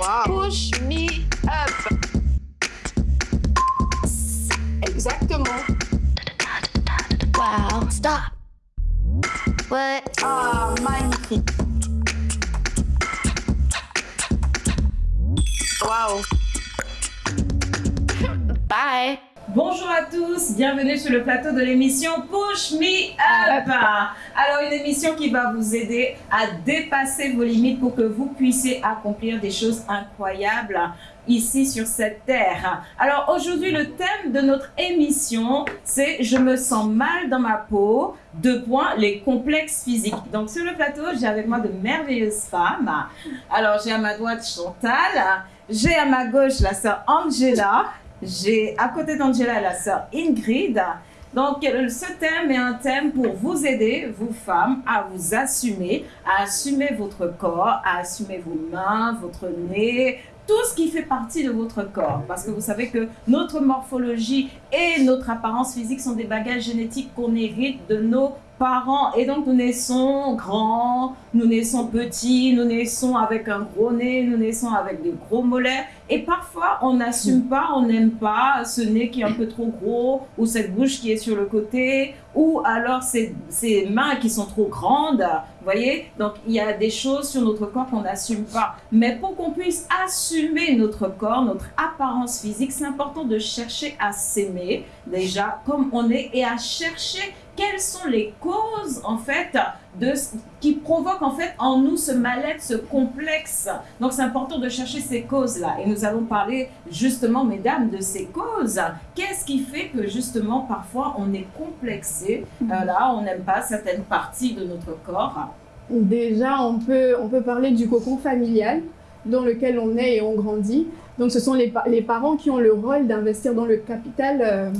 Wow. Push me up. Exactement. Wow. Stop. What? Ah, magnifique. Wow. Bye. Bonjour à tous, bienvenue sur le plateau de l'émission Push Me Up. Alors une émission qui va vous aider à dépasser vos limites pour que vous puissiez accomplir des choses incroyables ici sur cette terre. Alors aujourd'hui le thème de notre émission c'est je me sens mal dans ma peau, deux points, les complexes physiques. Donc sur le plateau j'ai avec moi de merveilleuses femmes. Alors j'ai à ma droite Chantal, j'ai à ma gauche la sœur Angela j'ai à côté d'Angela la sœur Ingrid. Donc, ce thème est un thème pour vous aider, vous femmes, à vous assumer, à assumer votre corps, à assumer vos mains, votre nez, tout ce qui fait partie de votre corps. Parce que vous savez que notre morphologie et notre apparence physique sont des bagages génétiques qu'on hérite de nos parents. Et donc, nous naissons grands, nous naissons petits, nous naissons avec un gros nez, nous naissons avec des gros mollets. Et parfois, on n'assume pas, on n'aime pas ce nez qui est un peu trop gros, ou cette bouche qui est sur le côté, ou alors ces, ces mains qui sont trop grandes. Vous voyez Donc, il y a des choses sur notre corps qu'on n'assume pas. Mais pour qu'on puisse assumer notre corps, notre apparence physique, c'est important de chercher à s'aimer, déjà, comme on est, et à chercher quelles sont les causes en fait de qui provoquent en fait en nous ce mal-être, ce complexe. Donc c'est important de chercher ces causes-là. Et nous allons parler justement, mesdames, de ces causes. Qu'est-ce qui fait que justement parfois on est complexé, euh, là on n'aime pas certaines parties de notre corps Déjà, on peut, on peut parler du cocon familial dans lequel on est et on grandit. Donc, ce sont les, les parents qui ont le rôle d'investir dans le capital euh,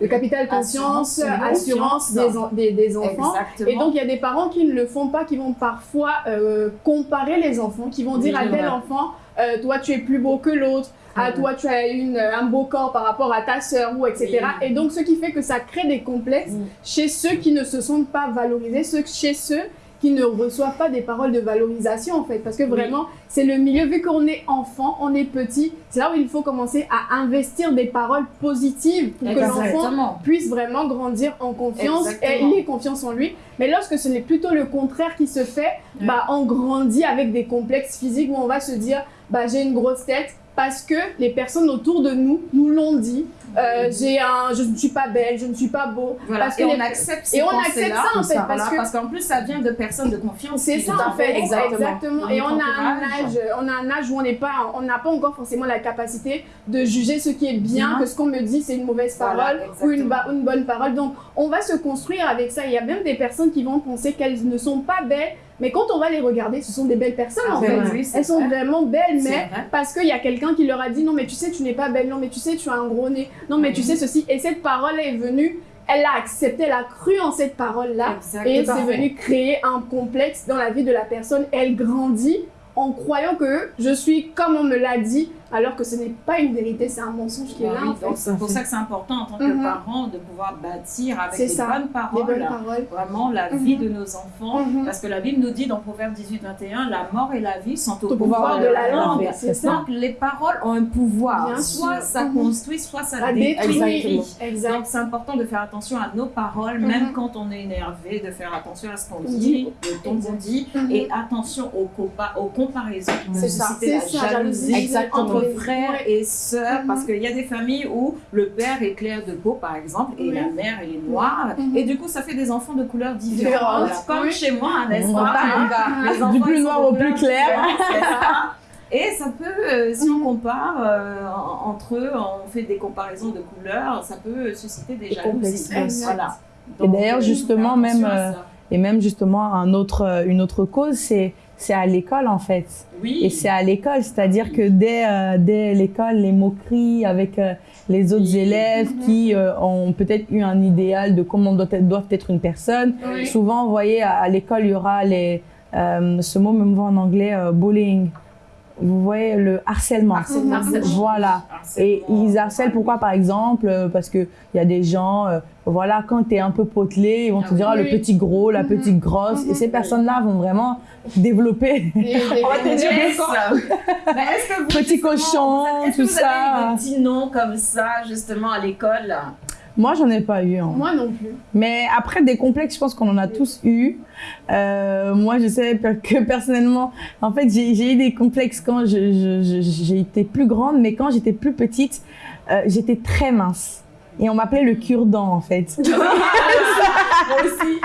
le capital conscience, assurance, des, des, enfants. Et donc, il y a des parents qui ne le font pas, qui vont parfois euh, comparer les enfants, qui vont dire à tel enfant, euh, toi, tu es plus beau que l'autre, à toi, tu as une, un beau corps par rapport à ta sœur, ou etc. Et donc, ce qui fait que ça crée des complexes chez ceux qui ne se sentent pas valorisés, ceux, chez ceux qui ne reçoivent pas des paroles de valorisation en fait. Parce que vraiment, c'est le milieu, vu qu'on est enfant, on est petit, c'est là où il faut commencer à investir des paroles positives pour que l'enfant puisse vraiment grandir en confiance et il ait confiance en lui. Mais lorsque ce n'est plutôt le contraire qui se fait, bah, on grandit avec des complexes physiques où on va se dire, bah, j'ai une grosse tête, parce que les personnes autour de nous nous l'ont dit. Euh, j'ai un, je ne suis pas belle, je ne suis pas beau. Parce que et on accepte et on accepte ça en fait parce parce qu'en plus ça vient de personnes de confiance. C'est ça en fait, exactement. Et on a un âge, on a un âge où on n'est pas, on n'a pas encore forcément la capacité de juger ce qui est bien, que ce qu'on me dit c'est une mauvaise parole ou une, une bonne parole. Donc on va se construire avec ça. Il y a même des personnes qui vont penser qu'elles ne sont pas belles mais quand on va les regarder, ce sont des belles personnes ah, en fait. Elles sont vraiment belles, mais parce qu'il y a quelqu'un qui leur a dit non mais tu sais tu n'es pas belle, non mais tu sais tu as un gros nez, non mais tu sais ceci. Et cette parole est venue elle a accepté, elle a cru en cette parole-là. Et c'est venu créer un complexe dans la vie de la personne. Elle grandit en croyant que je suis comme on me l'a dit, alors que ce n'est pas une vérité, c'est un mensonge qui est là. C'est pour ça que c'est important en tant que mhm. parent de pouvoir bâtir avec des bonnes, paroles, vraiment la vie mhm. de nos enfants. Mhm. Parce que la Bible nous dit dans Proverbe 18-21, la mort et la vie sont au, pouvoir, de, la langue. Donc les paroles ont un pouvoir. soit ça construit, soit ça détruit. Donc c'est important de faire attention à nos paroles, même quand on est énervé, de faire attention à ce qu'on dit, le ton qu'on dit, et attention aux, aux comparaisons qui peuvent susciter la jalousie. Exactement frères et sœurs, parce qu'il y a des familles où le père est clair de peau, par exemple, et la mère, elle est noire. Mhm. Et du coup, ça fait des enfants de couleurs différentes, comme chez moi, n'est-ce pas Du plus noir au plus clair. Et ça peut, euh, si on compare euh, entre eux, on fait des comparaisons de couleurs, ça peut susciter des jalousies. Voilà. et d'ailleurs, justement, même, euh, et même justement, un autre, une autre cause, c'est c'est à l'école en fait. Oui. Et c'est à l'école, c'est-à-dire que dès, euh, dès l'école, les moqueries avec euh, les autres élèves mhm. qui euh, ont peut-être eu un idéal de comment doit être, doivent être une personne. Souvent, vous voyez, à, l'école, il y aura les, ce mot même en anglais, bullying. Vous voyez le harcèlement. Harcèlement. Harcèlement. Voilà. Et ils harcèlent pourquoi par exemple euh, Parce que il y a des gens, euh, voilà, quand tu es un peu potelé, ils vont te Ah dire ah, le petit gros, la petite grosse. Et ces personnes-là vont vraiment développer On va te dire est-ce que vous, Petit cochon, vous est-ce tout vous avez ça. eu des petits noms comme ça, justement, à l'école? Moi, j'en ai pas eu. hein. Moi non plus. Mais après, des complexes, je pense qu'on en a tous eu. Euh, moi, je sais que personnellement, en fait, j'ai eu des complexes quand j'ai été plus grande, mais quand j'étais plus petite, euh, j'étais très mince. Et on m'appelait le cure-dent, en fait. Moi aussi.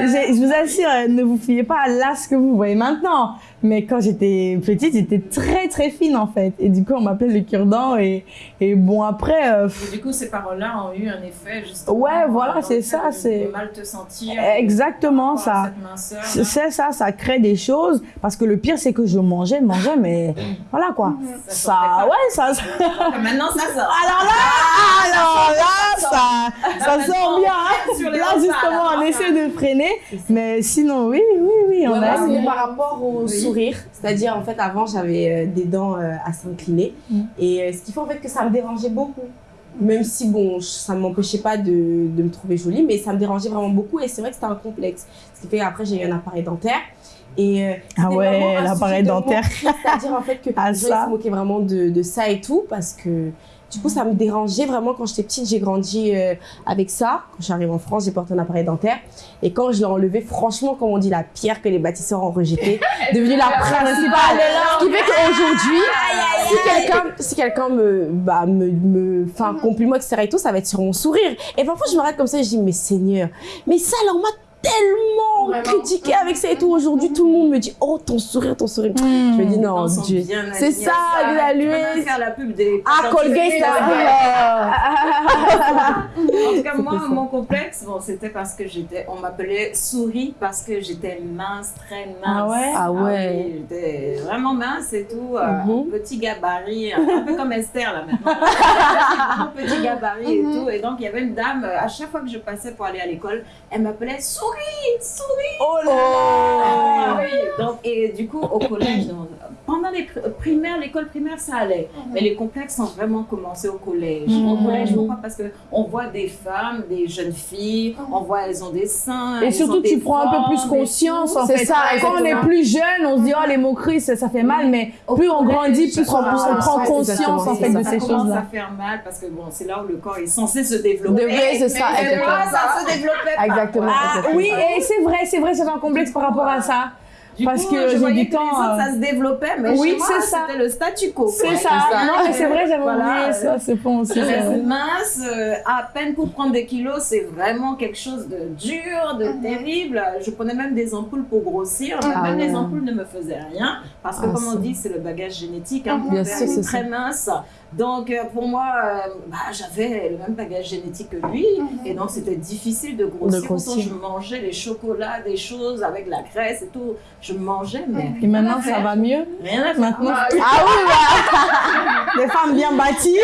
J'ai- Je vous assure, euh, ne vous fiez pas à ce que vous voyez maintenant. Mais quand j'étais petite, j'étais très très fine en fait. Et du coup, on m'appelait le cure-dent. Et, et bon, après, euh, Et du coup, ces paroles-là ont eu un effet, justement. Ouais, voilà, c'est ça, c'est- mal te sentir. exactement ça. là. C'est ça, ça crée des choses. Parce que le pire, c'est que je mangeais, mangeais, mais voilà quoi. Ça ouais, ça. Maintenant, ça sort. Alors là, alors là, ça, ça sort bien. hein. Là, justement, on essaie de freiner. Mais sinon, oui, oui, oui, on Ouais, a. par rapport au Oui. Sourire. C'est-à-dire, en fait, avant, j'avais euh, des dents euh, à s'incliner. Mm. Et euh, ce qui fait en fait que ça me dérangeait beaucoup. Même si, bon, ça ne m'empêchait pas de, de me trouver jolie, mais ça me dérangeait vraiment beaucoup. Et c'est vrai que c'était un complexe. Ce qui fait qu'après, j'ai eu un appareil dentaire. Et euh, Ah ouais, l'appareil dentaire. C'est-à-dire, en fait, que les gens se moquaient vraiment de, de ça et tout. Parce que, du coup, ça me dérangeait vraiment quand j'étais petite. J'ai grandi euh, avec ça. Quand j'arrive en France, j'ai porté un appareil dentaire. Et quand je l'ai enlevé, franchement, comme on dit, la pierre que les bâtisseurs ont rejetée, devenue la principale. Ce qui fait qu'aujourd'hui, si quelqu'un, si quelqu'un me, bah, me, me, enfin, compliment, etc. et tout, ça va être sur mon sourire. Et parfois, je me regarde comme ça et je dis, mais Seigneur, mais ça, on m'a tellement Vraiment. critiqué avec ça et tout. Aujourd'hui, tout le monde me dit, oh, ton sourire, ton sourire. Je me dis, non, Ils sont Dieu. C'est ça, même faire la pub des. Ah, Colgate, ça. En tout cas, moi, ça. mon complexe, bon, c'était parce que j'étais, on m'appelait souris parce que j'étais mince, très mince. Ah ouais? Ah ouais. oui, j'étais vraiment mince et tout, euh, Mhm. petit gabarit, un peu comme Esther là maintenant. un petit gabarit et tout. Et donc, il y avait une dame, à chaque fois que je passais pour aller à l'école, elle m'appelait souris, souris. Oh là Ah oui, donc, et du coup, au collège, pendant les pr- primaires, l'école primaire, ça allait. Mais les complexes ont vraiment commencé au collège. Au Mhm. collège, pourquoi Parce qu'on voit des femmes, des jeunes filles, on voit elles ont des seins. Et elles surtout, ont des tu prends un peu plus conscience C'est fait. ça, Quand on est plus jeune, on se dit oh les moqueries ça, ça fait mal, mais Au plus on grandit, plus on, ça on prend conscience en fait de ça ces commence choses-là. à faire mal parce que bon, c'est là où le corps est censé se développer. Développer, c'est ça, Mais exactement. moi, ça se développait pas. Exactement. Ah oui, et c'est vrai, c'est vrai, j'avais un complexe par rapport à ça. Du Parce coup, que je j'ai voyais du que temps, les autres, euh, ça se développait, mais oui, c'était le statu quo. C'est ça. ça. Non, mais c'est vrai, j'avais Voilà. oublié ça, c'est bon aussi. c'est Très vrai. mince, euh, à peine pour prendre des kilos, c'est vraiment quelque chose de dur, de terrible. Je prenais même des ampoules pour grossir, mais Ah même les ampoules ne me faisaient rien, parce que Ah, comme on dit, c'est le bagage génétique. Hein, mon père sûr, est c'est très ça. mince, donc euh, pour moi, euh, bah, j'avais le même bagage génétique que lui, et donc c'était difficile de grossir. De grossir. je mangeais les chocolats, des choses avec la graisse et tout. Je mangeais, mais Et maintenant, ça va mieux Rien à faire. Maintenant, Ah ah oui, bah, des femmes bien bâties.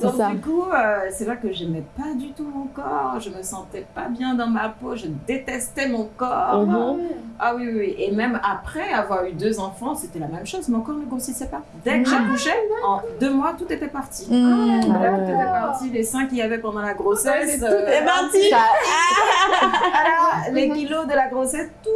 Ça. du coup, euh, c'est vrai que j'aimais pas du tout mon corps, je me sentais pas bien dans ma peau, je détestais mon corps. Mhm. Ah oui, oui, oui. Et même après avoir eu deux enfants, c'était la même chose, mon corps ne grossissait pas. Dès que j'accouchais, en deux mois, tout était parti. Mmh. Tout Ah ouais. était parti, les seins qu'il y avait pendant la grossesse, Tout euh, est parti. voilà, les kilos de la grossesse, tout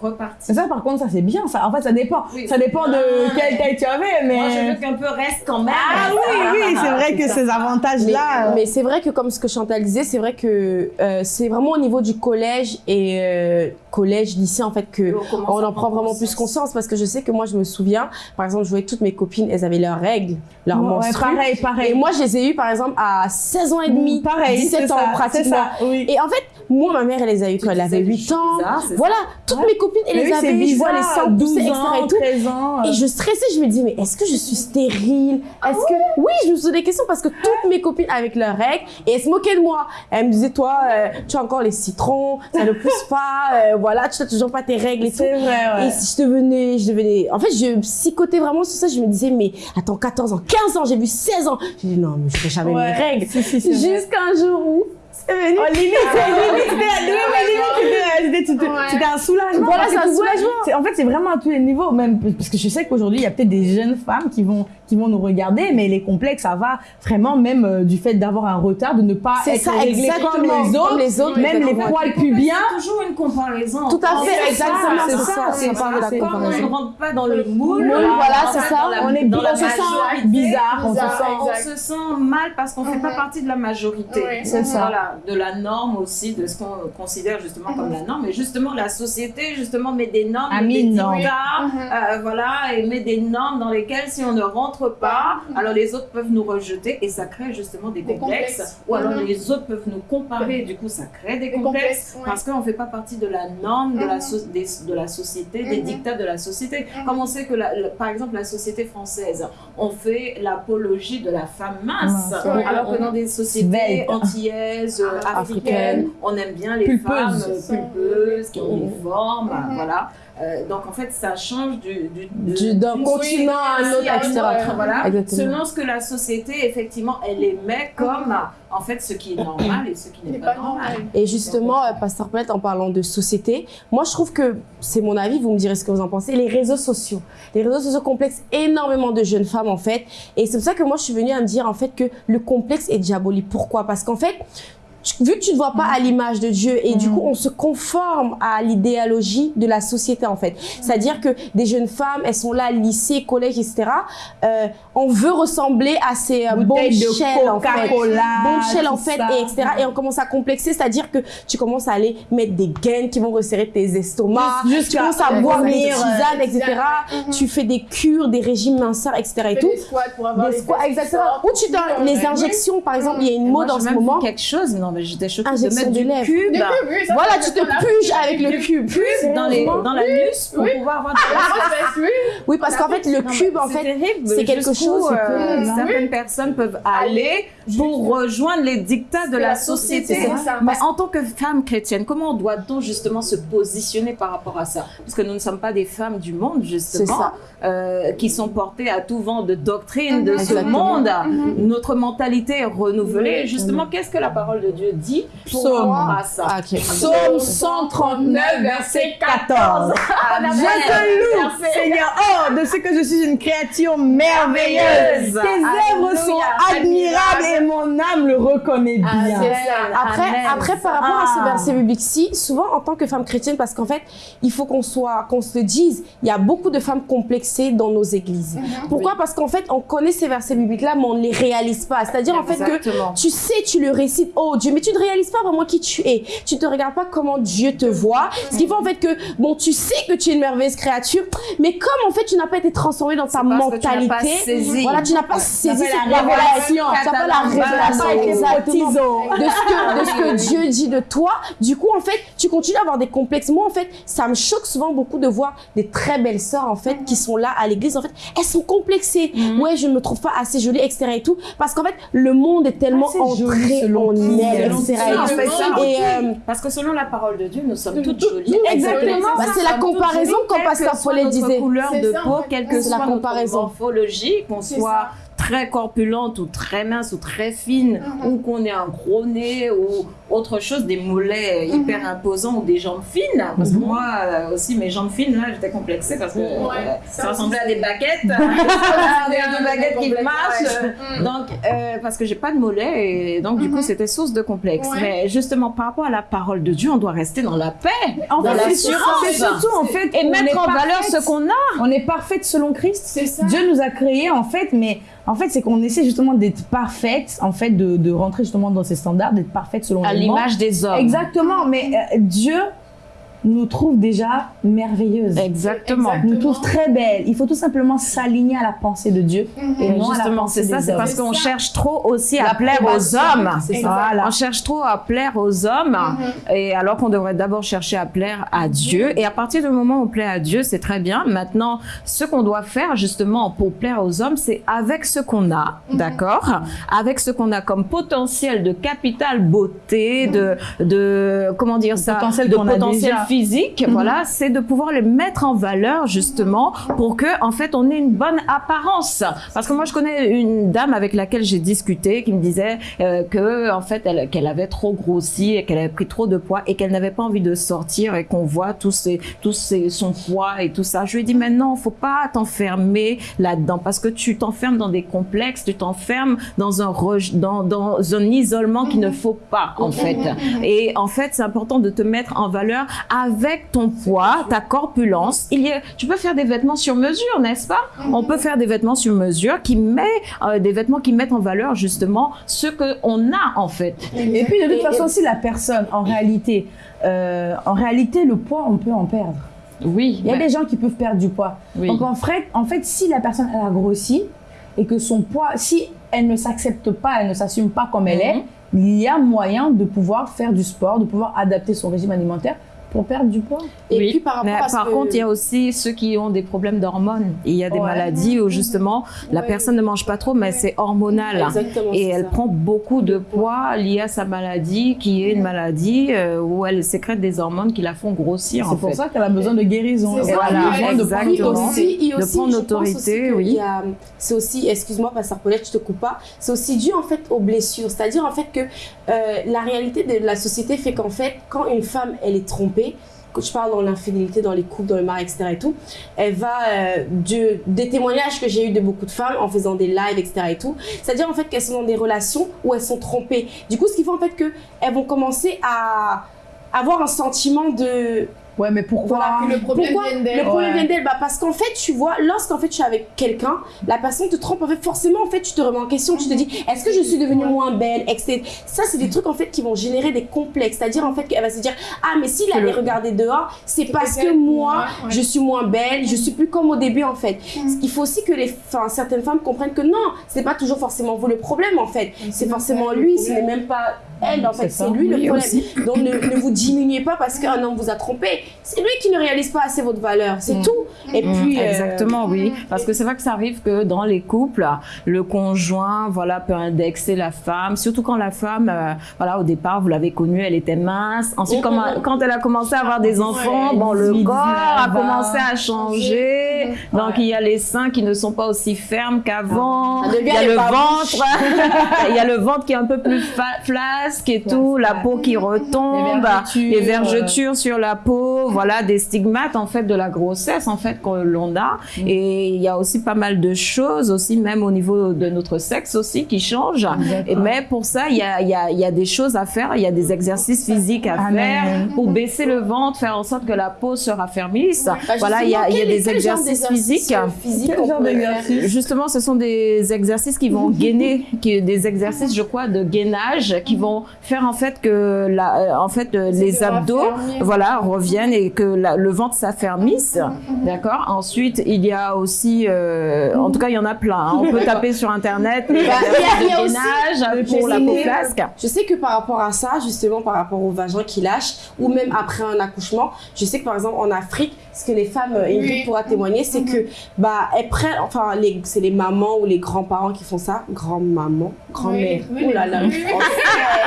reparti. Ça, par contre, ça c'est bien. Ça, en fait, ça dépend. Oui. Ça dépend de Ah. quelle taille tu avais, mais. Moi, je veux qu'un peu reste quand même. Ah oui, oui, c'est vrai que ça. ces Mais, avantages-là. euh, mais c'est vrai que comme ce que Chantal disait, c'est vrai que euh, c'est vraiment au niveau du collège et euh, collège, lycée en fait que on à en prend vraiment plus conscience parce que je sais que moi je me souviens, par exemple, je voyais toutes mes copines, elles avaient leurs règles, leurs ouais, menstrues. pareil, pareil. Et moi, je les ai eues par exemple à 16 ans et demi, pareil, 17 c'est ans ça, pratiquement. ça, oui. Et en fait, moi, ma mère, elle les a eues quand elle avait 8 ans. Bizarre, Voilà, toutes mes copines, elles Mais les avaient eues, je vois les bizarre, seins 12 pousser, etc. ans, et tout. 13 ans. euh. Et je stressais, je me disais, mais est-ce que je suis stérile? Est-ce que. Oui, je me posais des questions parce que toutes mes copines avec leurs règles, et elles se moquaient de moi. Elles me disaient, toi, euh, tu as encore les citrons, ça ne pousse pas, euh, voilà, tu n'as toujours pas tes règles et tout. C'est vrai, Et ouais. si je devenais, je devenais. En fait, je psychotais vraiment sur ça. Je me disais, mais attends, 14 ans, 15 ans, j'ai vu 16 ans. J'ai dit, non, mais je ferai jamais Ouais, mes règles. si, si, c'est vrai. Jusqu'à un jour où est venu. Oh, limite, limite, c'était- c'était- c'était- un soulagement. Voilà, c'est un soulagement. En fait, c'est vraiment à tous les niveaux, même parce que je sais qu'aujourd'hui, il y a peut-être des jeunes femmes qui vont, qui vont nous regarder, mais les complexes, ça va vraiment même euh, du fait d'avoir un retard, de ne pas être ça, réglé exactement. comme les autres, Comme les autres, même les poils pubiens. C'est toujours une comparaison. Tout à fait, exactement, c'est ça. C'est Comme on ne rentre pas dans le moule, voilà, c'est ça. On est on se sent majorité, bizarre, on se bizarre, sent. on exact. se sent mal parce qu'on ne fait pas Mhm. partie de la majorité. C'est ça. De la norme aussi, de ce qu'on considère justement comme la norme. Et justement, la société, justement, met des normes, A met mis des dictats, Mhm. euh, voilà, et met des normes dans lesquelles si on ne rentre pas, alors les autres peuvent nous rejeter et ça crée justement des, Des complexes. complexes. Ou alors Mhm. les autres peuvent nous comparer, du coup ça crée des, Des complexes, complexes, ouais. parce qu'on ne fait pas partie de la norme de, la, so- des- de la société, des dictats de la société. Comme on sait que, la- la- par exemple, la société française, on fait l'apologie de la femme mince, alors que dans des sociétés antillaises, euh, Ah, africaines, on aime bien les Pulpeuses. femmes pulpeuses, qui ont des formes, Mhm. voilà. Euh, donc en fait, ça change du, du, de- Du- d'un continent à un autre, etc. autre, Voilà, Exactement. selon ce que la société, effectivement, elle émet comme en fait ce qui est normal et ce qui n'est pas, pas normal. Et justement, euh, Pasteur Paulette, en parlant de société, moi je trouve que, c'est mon avis, vous me direz ce que vous en pensez, les réseaux sociaux. Les réseaux sociaux complexent énormément de jeunes femmes en fait. Et c'est pour ça que moi je suis venue à me dire en fait que le complexe est diabolique. Pourquoi? Parce qu'en fait, vu que tu ne vois pas à l'image de Dieu et du coup on se conforme à l'idéologie de la société en fait. C'est-à-dire que des jeunes femmes, elles sont là, lycée, collège, etc. Euh, on veut ressembler à ces euh, bombshells en fait. Coca-Cola, bombshell en fait et etc et on commence à complexer c'est-à-dire que tu commences à aller mettre des gaines qui vont resserrer tes estomacs. Juste- tu jusqu'à commences à boire des tisanes etc Mhm. tu fais des cures des régimes minceurs etc et Fais tout. des squats pour avoir des les squats exactement. ou tu donnes les injections par exemple il y a une mode en ce moment. quelque chose, non mais j'étais choquée de mettre de du lèvres. cube, oui, voilà tu te puges avec le cube. dans les dans l'anus pour Oui. pouvoir avoir Ah, des la fesse, oui. parce qu'en fait le cube en c'est fait c'est quelque chose, euh, que- certaines personnes peuvent aller pour rejoindre les dictats de la société. Mais en tant que femme chrétienne, comment doit-on justement se positionner par rapport à ça? Parce que nous ne sommes pas des femmes du monde, justement, ça. Euh, qui sont portées à tout vent de doctrine de ce monde. Mhm. Notre mentalité est renouvelée. Justement, qu'est-ce que la parole de Dieu dit pour Psaume. rapport à ça? Ah, ok. Psaume 139, verset 14. Amen. Je te loue, Seigneur, oh, de ce que je suis une créature merveilleuse. Tes œuvres sont admirables et mon âme le reconnaît Ah, bien. ça. Après, Amen. après, par rapport à Ah. ce verset biblique-ci, souvent en tant que femme chrétienne, parce qu'en fait, il faut qu'on soit, qu'on se dise, il y a beaucoup de femmes dans nos églises. Mhm. Pourquoi? Parce qu'en fait, on connaît ces versets bibliques-là, mais on ne les réalise pas. C'est-à-dire en fait que tu sais, tu le récites, oh Dieu, mais tu ne réalises pas vraiment qui tu es. Tu ne te regardes pas comment Dieu te voit. Ce qui fait en fait que, bon, tu sais que tu es une merveilleuse créature, mais comme en fait, tu n'as pas été transformé dans ta tu n'as mentalité, pas saisi. voilà, tu n'as pas saisi cette la révélation. La révélation. révélation. Pas Exactement potizo. de ce que, de ce que Dieu dit de toi. Du coup, en fait, tu continues à avoir des complexes. Moi, en fait, ça me choque souvent beaucoup de voir des très belles sœurs, en fait, qui sont là à l'église. En fait, elles sont complexées. Ouais, je ne me trouve pas assez jolie, etc. et tout. Parce qu'en fait, le monde est tellement Assez entré selon en elle, etc. et euh, Parce que selon la parole de Dieu, nous sommes toutes jolies. Exactement. Bah, c'est la comparaison quelle Pasteur notre disait. couleur de peau, quelle que la soit notre comparaison. morphologie, qu'on soit. Très corpulente ou très mince ou très fine, Mhm. ou qu'on ait un gros nez ou autre chose, des mollets hyper imposants ou des jambes fines. Parce que moi euh, aussi, mes jambes fines, là, j'étais complexée parce que euh, ça ressemblait à des baguettes. des baguettes qui marchent. ouais. Donc, euh, parce que j'ai pas de mollets et donc du coup Mhm. c'était source de complexe. Ouais. Mais justement par rapport à la parole de Dieu, on doit rester dans la paix, En dans l'assurance surtout, c'est surtout, en fait et mettre en valeur ce qu'on a. On est parfaite selon Christ. C'est ça. Dieu nous a créés en fait, mais en fait c'est qu'on essaie justement d'être parfaite, en fait de, de rentrer justement dans ces standards, d'être parfaite selon À l'image des hommes. Exactement, mais euh, Dieu nous trouve déjà merveilleuses. Exactement. Exact. Nous trouve très belles. Il faut tout simplement s'aligner à la pensée de Dieu. Mhm. Et Et non à la justement, pensée c'est ça, c'est parce qu'on cherche trop aussi à La plaire aux hommes. C'est ça. Exact. Voilà. On cherche trop à plaire aux hommes, Mhm. et alors qu'on devrait d'abord chercher à plaire à Dieu. Et à partir du moment où on plaît à Dieu, c'est très bien. Maintenant, ce qu'on doit faire justement pour plaire aux hommes, c'est avec ce qu'on a, d'accord? Avec ce qu'on a comme potentiel de capital beauté, de, de comment dire ça? Potentiel de qu'on physique, voilà, c'est de pouvoir les mettre en valeur justement pour que en fait on ait une bonne apparence. Parce que moi je connais une dame avec laquelle j'ai discuté qui me disait euh, que en fait elle qu'elle avait trop grossi et qu'elle avait pris trop de poids et qu'elle n'avait pas envie de sortir et qu'on voit tous ses tous ses, son poids et tout ça. Je lui ai dit mais non, faut pas t'enfermer là-dedans parce que tu t'enfermes dans des complexes, tu t'enfermes dans un dans dans un isolement qu'il ne faut pas en fait. Et en fait, c'est important de te mettre en valeur avec ton poids, ta corpulence. Il y a, tu peux faire des vêtements sur mesure, n'est-ce pas? On peut faire des vêtements sur mesure qui met euh, des vêtements qui mettent en valeur justement ce que on a en fait. Et puis de toute façon, si la personne, en réalité, euh, en réalité, le poids, on peut en perdre. Oui. Il y a mais- des gens qui peuvent perdre du poids. Oui. Donc en fait, en fait, si la personne elle a grossi et que son poids, si elle ne s'accepte pas, elle ne s'assume pas comme elle est, il y a moyen de pouvoir faire du sport, de pouvoir adapter son régime alimentaire pour perdre du poids. Et Oui. puis par rapport Mais à par que- contre, il y a aussi ceux qui ont des problèmes d'hormones. Il y a des Ouais. maladies où justement la Ouais. personne ne mange pas trop, mais c'est hormonal. Exactement, Et elle ça. prend beaucoup de poids lié à sa maladie, qui est une maladie euh, où elle sécrète des hormones qui la font grossir. C'est pour fait. ça qu'elle a besoin de guérison. Ça, voilà, besoin de prendre exactement. aussi, il y a de aussi, prendre l'autorité, aussi que oui. C'est aussi, excuse-moi, Pasteur Paulette, je te coupe pas, c'est aussi dû en fait aux blessures. C'est-à-dire en fait que euh, la réalité de la société fait qu'en fait, quand une femme, elle est trompée, quand je parle dans l'infidélité, dans les couples, dans le mari, etc. et tout, elle va, euh, de, des témoignages que j'ai eu de beaucoup de femmes en faisant des lives, etc. et tout, c'est-à-dire en fait qu'elles sont dans des relations où elles sont trompées. Du coup, ce qui fait en fait qu'elles vont commencer à avoir un sentiment de Ouais, mais pourquoi voilà. Que le problème Pourquoi vienne d'elle. Le problème Ouais. vient d'elle? Bah, parce qu'en fait, tu vois, lorsqu'en fait tu es avec quelqu'un, la personne te trompe. En fait, forcément, en fait, tu te remets en question. Tu te dis, est-ce que je suis devenue moins belle, etc. Ça, c'est des trucs en fait qui vont générer des complexes. C'est-à-dire en fait qu'elle va se dire, ah, mais s'il allait regarder dehors, c'est parce que moi, ouais. je suis moins belle, je suis plus comme au début en fait. Il faut aussi que les, enfin, certaines femmes comprennent que non, c'est pas toujours forcément vous le problème en fait. C'est forcément lui, ce n'est même pas elle en fait, C'est lui le problème. aussi. Donc ne, ne vous diminuez pas parce qu'un homme vous a trompé. C'est lui qui ne réalise pas assez votre valeur, c'est Mm. tout. Et Mm, puis euh, Exactement, oui. Parce que c'est vrai que ça arrive que dans les couples, le conjoint, voilà, peut indexer la femme. Surtout quand la femme, euh, voilà, au départ, vous l'avez connue, elle était mince. Ensuite, Mm, mm, mm. quand elle a commencé à avoir des enfants, Ouais, bon, le corps a commencé à changer. Donc, il y a les seins qui ne sont pas aussi fermes qu'avant. Ça devient Il y a le ventre. Il y a le ventre qui est un peu plus fa- et tout, la peau qui retombe, vergetures, les vergetures sur la peau, voilà, des stigmates en fait de la grossesse en fait que l'on a. Et il y a aussi pas mal de choses aussi, même au niveau de notre sexe aussi, qui changent. Et, mais pour ça, il y a, il y, a, y a des choses à faire, il y a des exercices physiques à Amen. faire pour baisser le ventre, faire en sorte que la peau se raffermisse. bah, voilà, il y a, il y a des exercices physiques. euh, physiques Justement, ce sont des exercices qui vont gainer, qui, des exercices, je crois, de gainage, qui vont faire en fait que la, euh, en fait, euh, les abdos, raffermir. voilà, reviennent et que la- le ventre s'affermisse. D'accord. Ensuite, il y a aussi, euh, en tout cas, il y en a plein. hein. On peut taper sur internet Bah, il y a- aussi pour la peau flasque. Je sais que par rapport à ça, justement par rapport au vagin qui lâche, ou même après un accouchement, je sais que par exemple en Afrique, ce que les femmes, Ingrid Oui. pourra témoigner, c'est que bah elles prennent, enfin c'est les mamans ou les grands-parents qui font ça, grand-maman, grand-mère, Oui, oui, oh là là,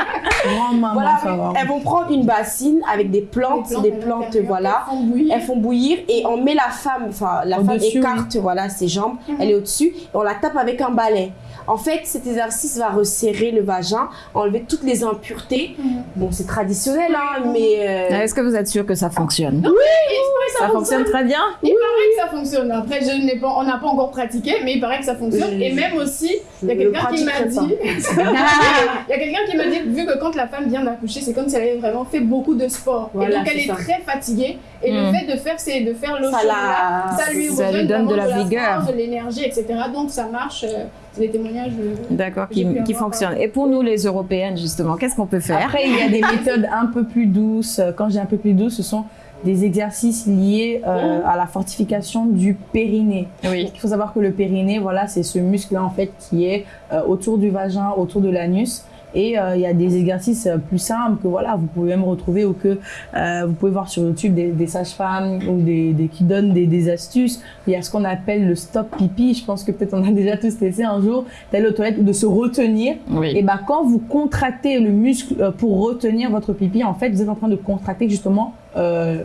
oui, le oui. français. Grand-maman, voilà, ça va. elles vont prendre une bassine avec des plantes, des plantes, voilà, Elles font bouillir. elles font bouillir et on met la femme, enfin la femme écarte voilà ses jambes, elle est au-dessus et on la tape avec un balai. En fait, cet exercice va resserrer le vagin, enlever toutes les impuretés. Bon, c'est traditionnel, hein, mais euh, Est-ce que vous êtes sûr que ça fonctionne? Oui, Ça fonctionne très bien? Il paraît que ça fonctionne. Après, je n'ai pas, on n'a pas encore pratiqué, mais il paraît que ça fonctionne. Et même aussi, il y a quelqu'un qui m'a dit, il y a quelqu'un qui m'a dit, vu que quand la femme vient d'accoucher, c'est comme si elle avait vraiment fait beaucoup de sport. Voilà, et donc elle est très fatiguée. Et le fait de faire, c'est de faire l'eau Ça la- ça lui ça lui redonne donne de la vigueur. de l'énergie, etc. Donc ça marche. euh, C'est des témoignages. euh, D'accord, qui, qui avoir fonctionne. Et pour nous, les Européennes, justement, qu'est-ce qu'on peut faire? Après, il y a des méthodes un peu plus douces. Quand j'ai un peu plus douce, ce sont des exercices liés euh, à la fortification du périnée. Oui. Il faut savoir que le périnée, voilà, c'est ce muscle-là en fait qui est euh, autour du vagin, autour de l'anus. Et euh, il y a des exercices euh, plus simples que voilà, vous pouvez même retrouver ou que euh, vous pouvez voir sur YouTube des, des sages-femmes ou des, des qui donnent des, des astuces. Il y a ce qu'on appelle le stop pipi. Je pense que peut-être on a déjà tous testé un jour d'aller aux toilettes ou de se retenir. Oui. Et ben quand vous contractez le muscle euh, pour retenir votre pipi, en fait, vous êtes en train de contracter justement euh,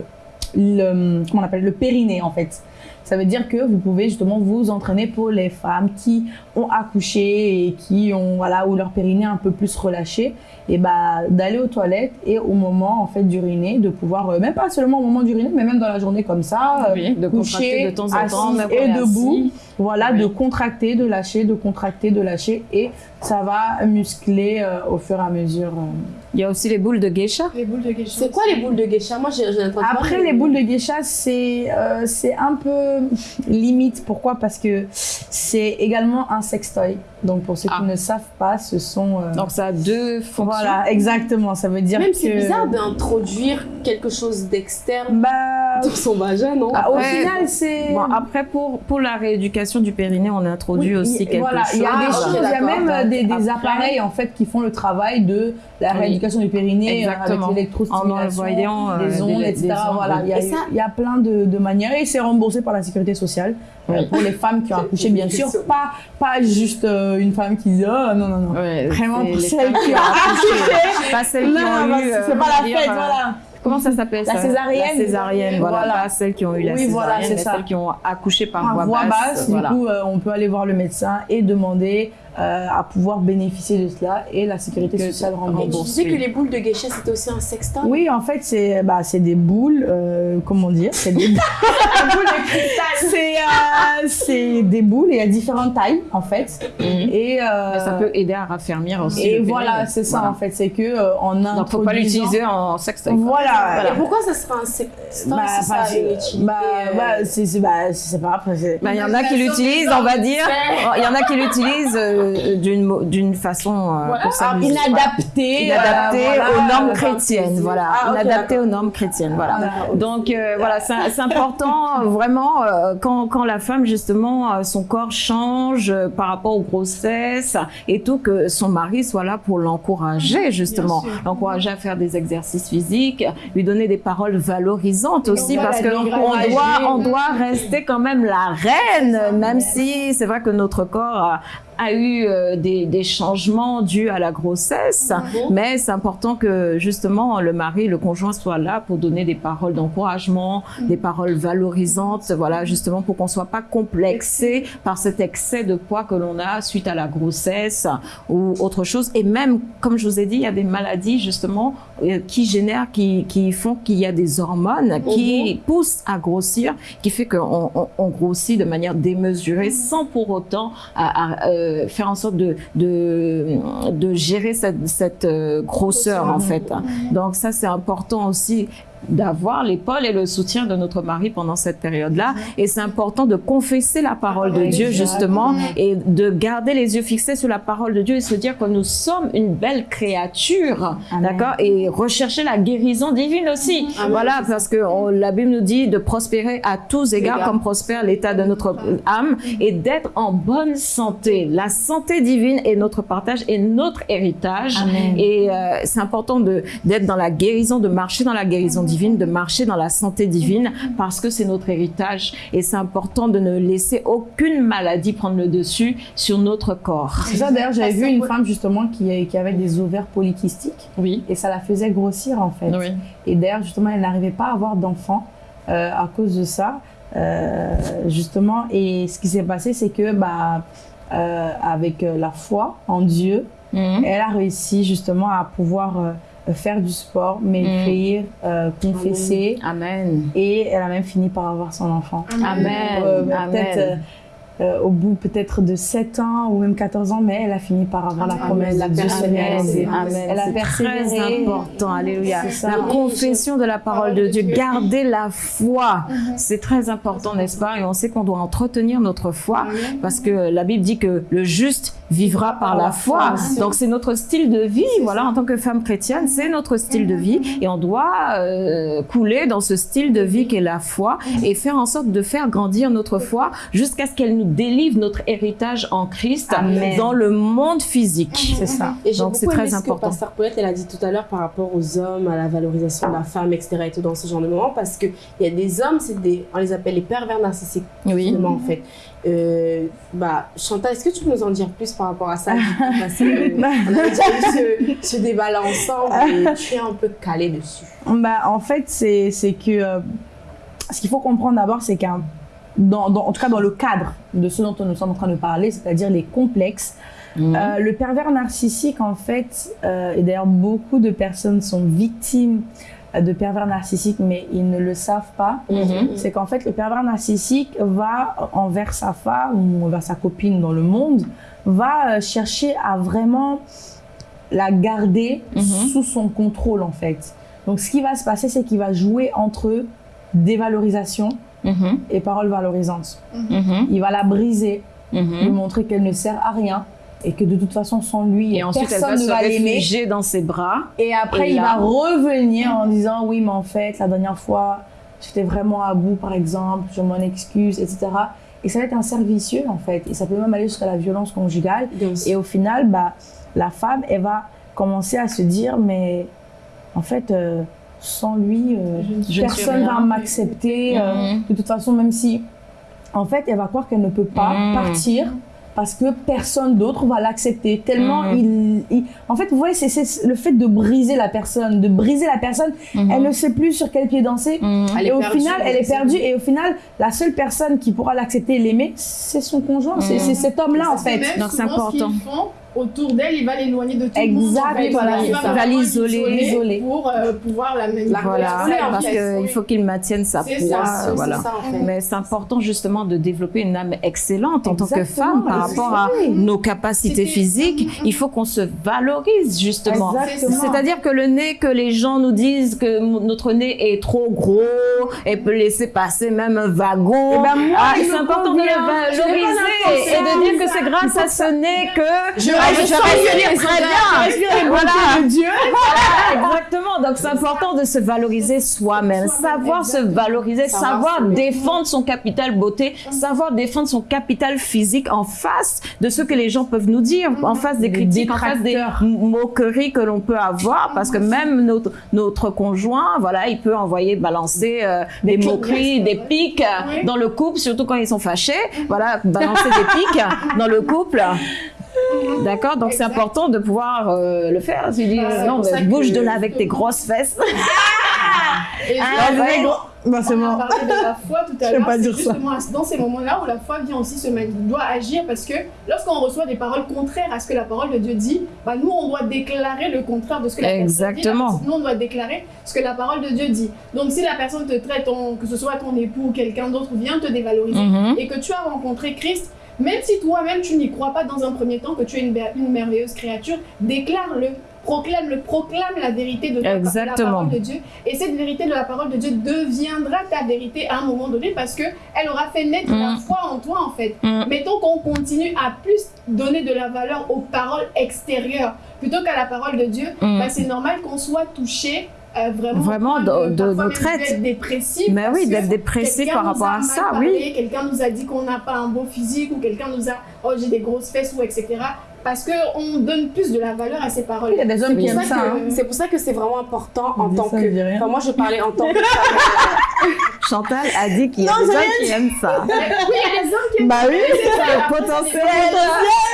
le, comment on appelle, le périnée en fait. Ça veut dire que vous pouvez justement vous entraîner pour les femmes qui ont accouché et qui ont, voilà, où leur périnée un peu plus relâché. Et bah, d'aller aux toilettes et au moment, en fait, d'uriner, de pouvoir, euh, même pas seulement au moment d'uriner, mais même dans la journée comme ça, euh, Oui, de coucher, de temps en temps, même et debout. assis. Voilà, Oui. de contracter, de lâcher, de contracter, de lâcher. Et ça va muscler euh, au fur et à mesure. euh. Il y a aussi les boules de geisha. Les boules de geisha. C'est quoi les boules de geisha? Moi, j'ai Après, les boules de geisha, c'est euh, c'est un peu limite. Pourquoi? Parce que c'est également un sextoy. Donc, pour ceux Ah. qui ne savent pas, ce sont... euh, Donc ça a deux fonctions. Voilà, exactement. Ça veut dire Même que... c'est bizarre d'introduire quelque chose d'externe Bah, dans son vagin, non ah, au Ouais. final, c'est... Bon, après, pour, pour la rééducation du périnée, on a introduit Oui, aussi quelque voilà, chose. Il y a des Ah, choses, il y a même euh, des, des Après- appareils en fait qui font le travail de la Oui. rééducation du périnée euh, avec Exactement. l'électrostimulation, En envoyant, euh, les des- ondes, des etc. ondes, voilà, oui. il y, a, Et ça- il y a plein de, de manières et c'est remboursé par la sécurité sociale Oui. pour les femmes qui ont accouché, bien sûr. Pas, pas juste euh, une femme qui dit oh non non non. Ouais, Vraiment pour les celles qui ont accouché. Pas celles qui Non, ont bah, eu. c'est euh, pas la fête, euh, voilà. Comment ça s'appelle La césarienne. La césarienne, voilà. Voilà. Pas celles qui ont eu la Oui, césarienne, voilà, mais ça. celles qui ont accouché par, Par voix basse, du coup, euh, on peut aller voir le médecin et demander euh, à pouvoir bénéficier de cela et la sécurité Que- sociale Et rembourse. tu disais que les boules de geisha, c'était aussi un sextoy? Oui, en fait, c'est bah, c'est des boules, euh, comment dire C'est des boules de cristal. C'est euh, c'est des boules et il y a différentes tailles, en fait. Et, euh, Mais ça peut aider à raffermir aussi. et voilà, c'est ça, Voilà. en fait. C'est que euh, en Donc, faut pas l'utiliser en quoi. Voilà. Et pourquoi ça serait un sextoy Bah, si ça a que- une utilité bah, euh, bah, c'est bah, c'est pas Bah, Il y en a qui l'utilisent, on va dire. Il y en a qui l'utilisent euh, d'une façon euh, pour s'amuser. Inadapté. Inadapté euh, voilà, aux normes chrétiennes, voilà. Ah, ok, Inadapté aux normes chrétiennes, voilà. Voilà. Donc euh, voilà, c'est important vraiment quand, quand la femme justement son corps change par rapport aux grossesses et tout que son mari soit là pour l'encourager justement, l'encourager à faire des exercices physiques, lui donner des paroles valorisantes aussi parce que on doit on doit rester quand même la reine même si c'est vrai que notre corps a, eu euh, des, des changements dus à la grossesse, mais c'est important que justement le mari, le conjoint soit là pour donner des paroles d'encouragement, des paroles valorisantes, voilà, justement pour qu'on soit pas complexé par cet excès de poids que l'on a suite à la grossesse ou autre chose. Et même, comme je vous ai dit, il y a des maladies justement euh, qui génèrent, qui, qui font qu'il y a des hormones qui poussent à grossir, qui fait qu'on on, on grossit de manière démesurée sans pour autant à, à, euh, faire en sorte de, de, de gérer cette, cette euh, grosseur en fait. Donc ça c'est important aussi d'avoir l'épaule et le soutien de notre mari pendant cette période-là. Et c'est important de confesser la parole de Dieu, justement, et de garder les yeux fixés sur la parole de Dieu et se dire que nous sommes une belle créature, d'accord Et rechercher la guérison divine aussi. Voilà, parce que on- la Bible nous dit de prospérer à tous égards, comme prospère l'état de notre âme, et d'être en bonne santé. La santé divine est notre partage et notre héritage. Et euh, c'est important d'être dans la guérison, de marcher dans la guérison divine, de marcher dans la santé divine, parce que c'est notre héritage. Et c'est important de ne laisser aucune maladie prendre le dessus sur notre corps. C'est ça, d'ailleurs, j'avais vu une femme justement qui, qui avait des ovaires polykystiques Oui. et ça la faisait grossir en fait. Oui. Et d'ailleurs, justement, elle n'arrivait pas à avoir d'enfant euh, à cause de ça. Euh, justement, et ce qui s'est passé, c'est que, bah, euh, avec la foi en Dieu, Mhm. elle a réussi justement à pouvoir euh, faire du sport, maigrir, euh, confesser, Amen. et elle a même fini par avoir son enfant. Amen. Euh, Amen. Peut-être euh, euh, au bout peut-être de 7 ans ou même 14 ans, mais elle a fini par avoir la Amen. promesse La de Dieu. Amen. Elle a C'est persévéré. très important. Alléluia. La confession de la parole de Dieu. Garder la foi. C'est très important, n'est-ce pas? Et on sait qu'on doit entretenir notre foi parce que la Bible dit que le juste vivra par la foi. Donc c'est notre style de vie. Voilà, en tant que femme chrétienne, c'est notre style de vie et on doit euh, couler dans ce style de vie qu'est la foi et faire en sorte de faire grandir notre foi jusqu'à ce qu'elle nous délivre notre héritage en Christ Amen. dans le monde physique. C'est ça. Et Donc, c'est très aimé ce important. que Pasteur Paulette, elle a dit tout à l'heure par rapport aux hommes, à la valorisation de la femme, etc. et tout dans ce genre de moments, parce qu'il y a des hommes, c'est des, on les appelle les pervers narcissiques, Oui. justement, en fait. Euh, bah, Chantal, est-ce que tu peux nous en dire plus par rapport à ça? Parce que Bah, on avait déjà eu ce, ce débat-là ensemble et tu es un peu calé dessus. Bah, en fait, c'est c'est que euh, ce qu'il faut comprendre d'abord, c'est qu'un, dans, dans- en tout cas dans le cadre de ce dont nous sommes en train de parler, c'est-à-dire les complexes, euh, le pervers narcissique, en fait, euh, et d'ailleurs beaucoup de personnes sont victimes euh, de pervers narcissiques, mais ils ne le savent pas. C'est qu'en fait, le pervers narcissique va envers sa femme ou envers sa copine dans le monde, va euh, chercher à vraiment la garder sous son contrôle, en fait. Donc, ce qui va se passer, c'est qu'il va jouer entre dévalorisation Mhm. et paroles valorisantes. Mhm. Il va la briser, lui Mhm. montrer qu'elle ne sert à rien et que de toute façon, sans lui, Et ensuite, elle va personne se ne va l'aimer. dans ses bras. Et après, Et il là- va revenir en disant oui, mais en fait, la dernière fois, j'étais vraiment à bout, par exemple, je m'en excuse, etc. Et ça va être un cercle vicieux, en fait. Et ça peut même aller jusqu'à la violence conjugale. Et au final, bah, la femme, elle va commencer à se dire mais en fait, euh, sans lui, euh, Je ne personne rien. va m'accepter. euh, Mhm. de toute façon, même si, en fait, elle va croire qu'elle ne peut pas Mhm. partir parce que personne d'autre va l'accepter. Tellement Mhm. il, il- En fait, vous voyez, c'est- le fait de briser la personne, de briser la personne. Mhm. Elle ne sait plus sur quel pied danser. Elle et au perdue, final, elle est perdue. Et au final, la seule personne qui pourra l'accepter et l'aimer, c'est son conjoint. C'est c'est cet homme-là, en fait. Donc, c'est important. Ce autour d'elle, il va l'éloigner de tout le monde. Exact, fait. voilà, Il va l'isoler. Pour euh, pouvoir la manipuler. Voilà, Voilà, parce qu'il faut qu'il maintienne sa poids. ça, c'est voilà. ça, en fait. Mais c'est important justement de développer une âme excellente en tant que femme par rapport à nos capacités physiques. Il faut qu'on se valorise justement. C'est-à-dire que le nez, que les gens nous disent que notre nez est trop gros et peut laisser passer même un wagon. Eh ben, Ah, c'est important de le valoriser et de dire que c'est grâce à ce nez que je, respire très bien. Voilà. de Dieu. Voilà, exactement. Donc c'est important de se valoriser soi-même, savoir se valoriser, Savoir défendre son capital beauté, savoir défendre son capital physique en face de ce que les gens peuvent nous dire, en face des critiques, en face des moqueries que l'on peut avoir, parce que même notre, notre conjoint, voilà, il peut envoyer balancer euh, des moqueries, des pics euh, dans le couple, surtout quand ils sont fâchés. Voilà, balancer des pics dans le couple. D'accord, donc c'est important de pouvoir euh, le faire. Tu dis, Bah, non, mais ça bouge que- de là avec tes grosses fesses. Et Ah, ouais. Bah, c'est On a bon. parlé de la foi tout Je à l'heure. pas C'est dire ça. justement à- dans ces moments-là où la foi vient aussi se mettre, doit agir parce que lorsqu'on reçoit des paroles contraires à ce que la parole de Dieu dit, bah nous on doit déclarer le contraire de ce que la personne dit. Exactement. Personne- Nous on doit déclarer ce que la parole de Dieu dit. Donc si la personne te traite, que ce soit ton époux ou quelqu'un d'autre vient te dévaloriser Mhm. et que tu as rencontré Christ, même si toi-même tu n'y crois pas dans un premier temps que tu es une, mer- une merveilleuse créature, déclare-le, proclame-le, proclame la vérité de, ta- la parole de Dieu. Et cette vérité de la parole de Dieu deviendra ta vérité à un moment donné parce que elle aura fait naître la Mm. foi en toi en fait. Mm. Mettons qu'on continue à plus donner de la valeur aux paroles extérieures plutôt qu'à la parole de Dieu, Mm. bah, c'est normal qu'on soit touché. Euh, vraiment, de- de parfois nos traites. d'être dépressif Mais oui, d'être dépressif par rapport à ça, parlé, oui. Quelqu'un nous a dit qu'on n'a pas un beau physique ou quelqu'un nous a oh j'ai des grosses fesses ou etc. Parce qu'on donne plus de la valeur à ces paroles. Il y a des hommes qui aiment ça. que- hein. C'est pour ça que c'est vraiment important en tant ça, que. Enfin, moi, je parlais en tant que femme. Chantal a dit qu'il y a des gens qui aiment ça. Oui, il y a des hommes qui aiment Bah oui, ça. le potentiel.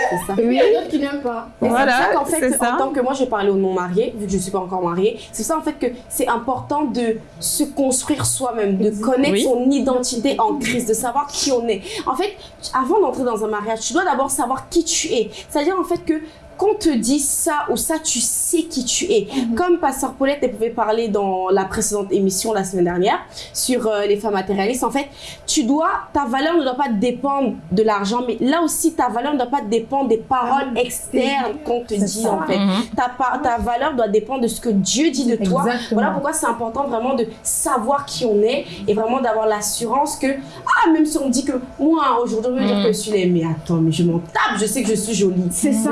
C'est ça. Il y a d'autres qui n'aiment pas. Et Voilà, c'est ça qu'en fait, ça. en tant que moi, je parlais aux non-mariés, vu que je suis pas encore mariée, c'est ça en fait que c'est important de se construire soi-même, de connaître Oui. son identité en Christ, de savoir qui on est. En fait, avant d'entrer dans un mariage, tu dois d'abord savoir qui tu es. C'est-à-dire en fait que qu'on te dit ça ou ça, tu sais qui tu es. Comme Pasteur Paulette, elle pouvait parler dans la précédente émission la semaine dernière sur euh, les femmes matérialistes. En fait, tu dois, ta valeur ne doit pas dépendre de l'argent, mais là aussi, ta valeur ne doit pas dépendre des paroles externes qu'on te dit, ça. en fait. Mhm. Ta, valeur doit dépendre de ce que Dieu dit de toi. Exactement. Voilà pourquoi c'est important vraiment de savoir qui on est et vraiment d'avoir l'assurance que, ah, même si on me dit que moi, aujourd'hui, on veut dire Mhm. que je suis laid, mais attends, mais je m'en tape, je sais que je suis jolie. C'est ça.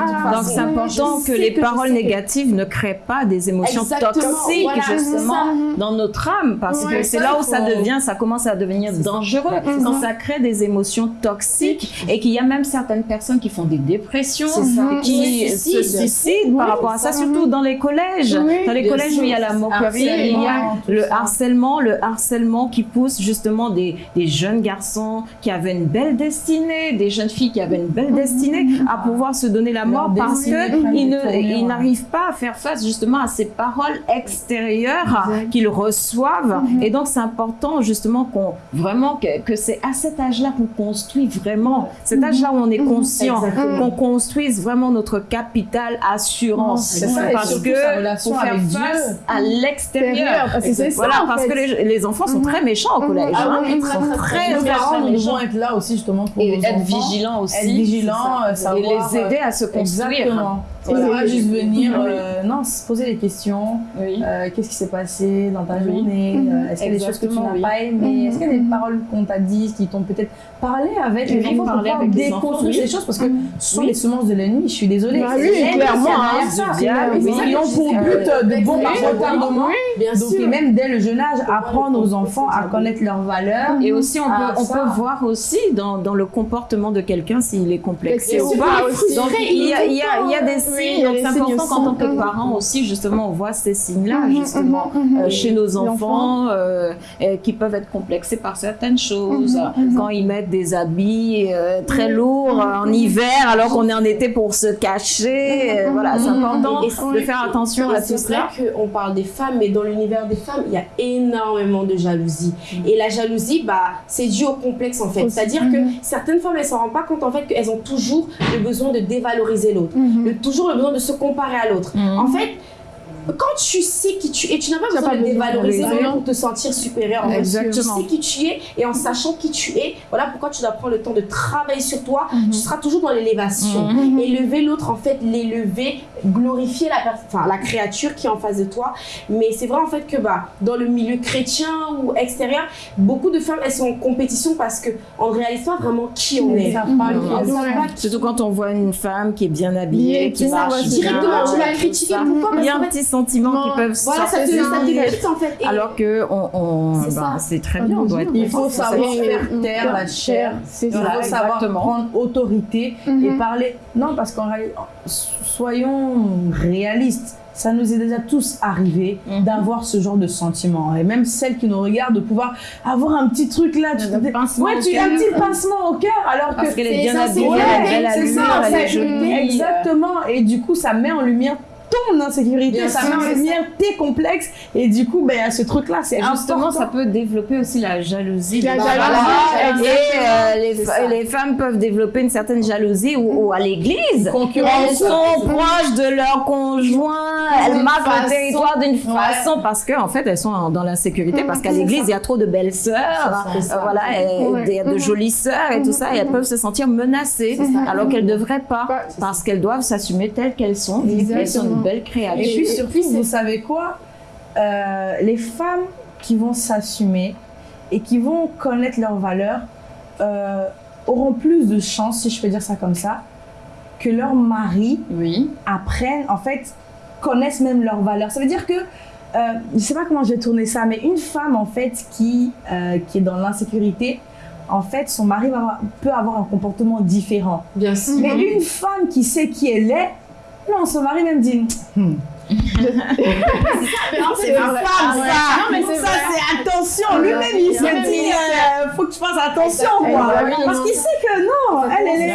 C'est important que les que paroles négatives ne créent pas des émotions Exactement, toxiques voilà, justement ça. dans notre âme parce Ouais, que c'est ça, là où ça devient, ça commence à devenir dangereux. Quand ça crée des émotions toxiques et qu'il y a même certaines personnes qui font des dépressions, ça. qui Se suicident. par rapport à ça, surtout dans les collèges. Dans les collèges où il y a la moquerie, il y a le ça. harcèlement, le harcèlement qui pousse justement des, des jeunes garçons qui avaient une belle destinée, des jeunes filles qui avaient une belle destinée à pouvoir se donner la mort parce ils ils ouais. n'arrivent pas à faire face justement à ces paroles extérieures qu'ils reçoivent. Et donc c'est important justement qu'on vraiment que, que c'est à cet âge-là qu'on construit vraiment, cet âge-là où on est conscient, Exactement. qu'on construise vraiment notre capital assurance. Ça, parce que pour faire Dieu. face à l'extérieur. Ça, Voilà, en parce fait. que les, les enfants sont très méchants au collège. Ah hein. oui, Ils sont très, méchants. devons être là aussi justement pour Et être vigilants aussi. être vigilants, euh, ça. Et les aider à se construire. Exactement. Voilà. Pas juste venir, Oui. euh, non, se poser des questions. Oui. Euh, Qu'est-ce qui s'est passé dans ta journée? Mhm. Euh, Est-ce qu'il y a des choses que tu n'as oui. pas aimées? Est-ce qu'il y a des Mhm. paroles qu'on t'a dites qui t'ont peut-être parlé avec les enfants parler avec déconstruire ces choses? Parce que ce sont les semences de l'ennemi, je suis désolée. Bah C'est oui, clairement, hein. Ils ont pour but de bon retardement. Donc, et même dès le jeune âge, apprendre aux enfants à connaître leurs valeurs. Et aussi, on, peut, Ah, peut voir aussi dans, le comportement de quelqu'un s'il est complexé ou pas. Donc, il y a des Oui, Donc, c'est important qu'en tant que aussi. parents aussi, justement, on voit ces signes-là, Mhm, justement, mhm, mhm. euh, chez nos enfants euh, qui peuvent être complexés par certaines choses. Quand ils mettent des habits euh, très lourds en hiver alors qu'on est en été pour se cacher. Voilà, c'est important de faire attention à c'est tout cela. vrai qu'on parle des femmes, mais dans l'univers des femmes, il y a énormément de jalousie. Et la jalousie, bah, c'est dû au complexe en fait. C'est-à-dire que certaines femmes, elles s'en rendent pas compte en fait qu'elles ont toujours le besoin de dévaloriser l'autre, Mhm. Le, toujours le besoin de se comparer à l'autre. Mhm. En fait, quand tu sais qui tu es, tu n'as pas Tu n'as besoin pas de besoin de dévaloriser pour te sentir supérieur. En fait. Exactement. Tu sais qui tu es et en sachant qui tu es, voilà pourquoi tu dois prendre le temps de travailler sur toi. Mhm. Tu seras toujours dans l'élévation. Mhm. Élever l'autre, en fait, l'élever, glorifier la, per- enfin, la créature qui est en face de toi. Mais c'est vrai en fait que bah, dans le milieu chrétien ou extérieur, beaucoup de femmes elles sont en compétition parce qu'on ne réalise pas vraiment qui on est. Mhm. On pas qui Surtout quand on voit une femme qui est bien habillée, qui marche bien, Directement, tu vas critiquer. ça. Pourquoi Il y a Parce un qu'en petit sentiment Non, qui peuvent Voilà, sortir. ça te quitte en fait. Et- Alors que on, on- C'est bah, c'est très bien, on doit être Il faut savoir faire taire la chair. Il faut savoir prendre autorité et Mhm. parler. Non, parce qu'en réalité, soyons réalistes. Ça nous est déjà tous arrivé Mhm. d'avoir ce genre de sentiment. Et même celles qui nous regardent, de pouvoir avoir un petit truc là. Tu ouais, tu as un petit pincement au cœur alors Parce que. qu'elle est c'est bien habillée, elle a. Exactement. Et du coup, ça met en lumière ton insécurité, Bien ça sûr, met en c'est lumière tes complexes. Et du coup, ben, a ce truc-là, c'est justement, important. ça peut développer aussi la jalousie. La Bah, jalousie. Et euh, les, les femmes peuvent développer une certaine jalousie ou, ou à l'église. Elles sont proches de leur conjoint, elles marquent façon. le territoire d'une façon parce qu'en en fait elles sont dans l'insécurité parce qu'à l'église il y a trop de belles sœurs, euh, voilà, et il y a de jolies sœurs et tout ça et elles peuvent se sentir menacées alors qu'elles ne devraient pas parce qu'elles doivent s'assumer telles qu'elles sont. Exactement. Elles sont une belle Et créature. puis Et surtout, puis, c'est- vous savez quoi Euh, Les femmes qui vont s'assumer et qui vont connaître leurs valeurs euh, auront plus de chances, si je peux dire ça comme ça, que leur mari Oui. apprennent, en fait, connaissent même leurs valeurs. Ça veut dire que, euh, je sais pas comment je vais tourner ça, mais une femme, en fait, qui, euh, qui est dans l'insécurité, en fait, son mari va peut avoir un comportement différent. Bien sûr. Mais une femme qui sait qui elle est, non, son mari même dit, Hmm. C'est vrai. femme, Ah ouais. ça. Non, mais c'est ça, c'est attention. Lui-même, il se dit, il euh, faut que tu fasses attention, quoi. Exactement. Parce qu'il sait que non, elle, elle est,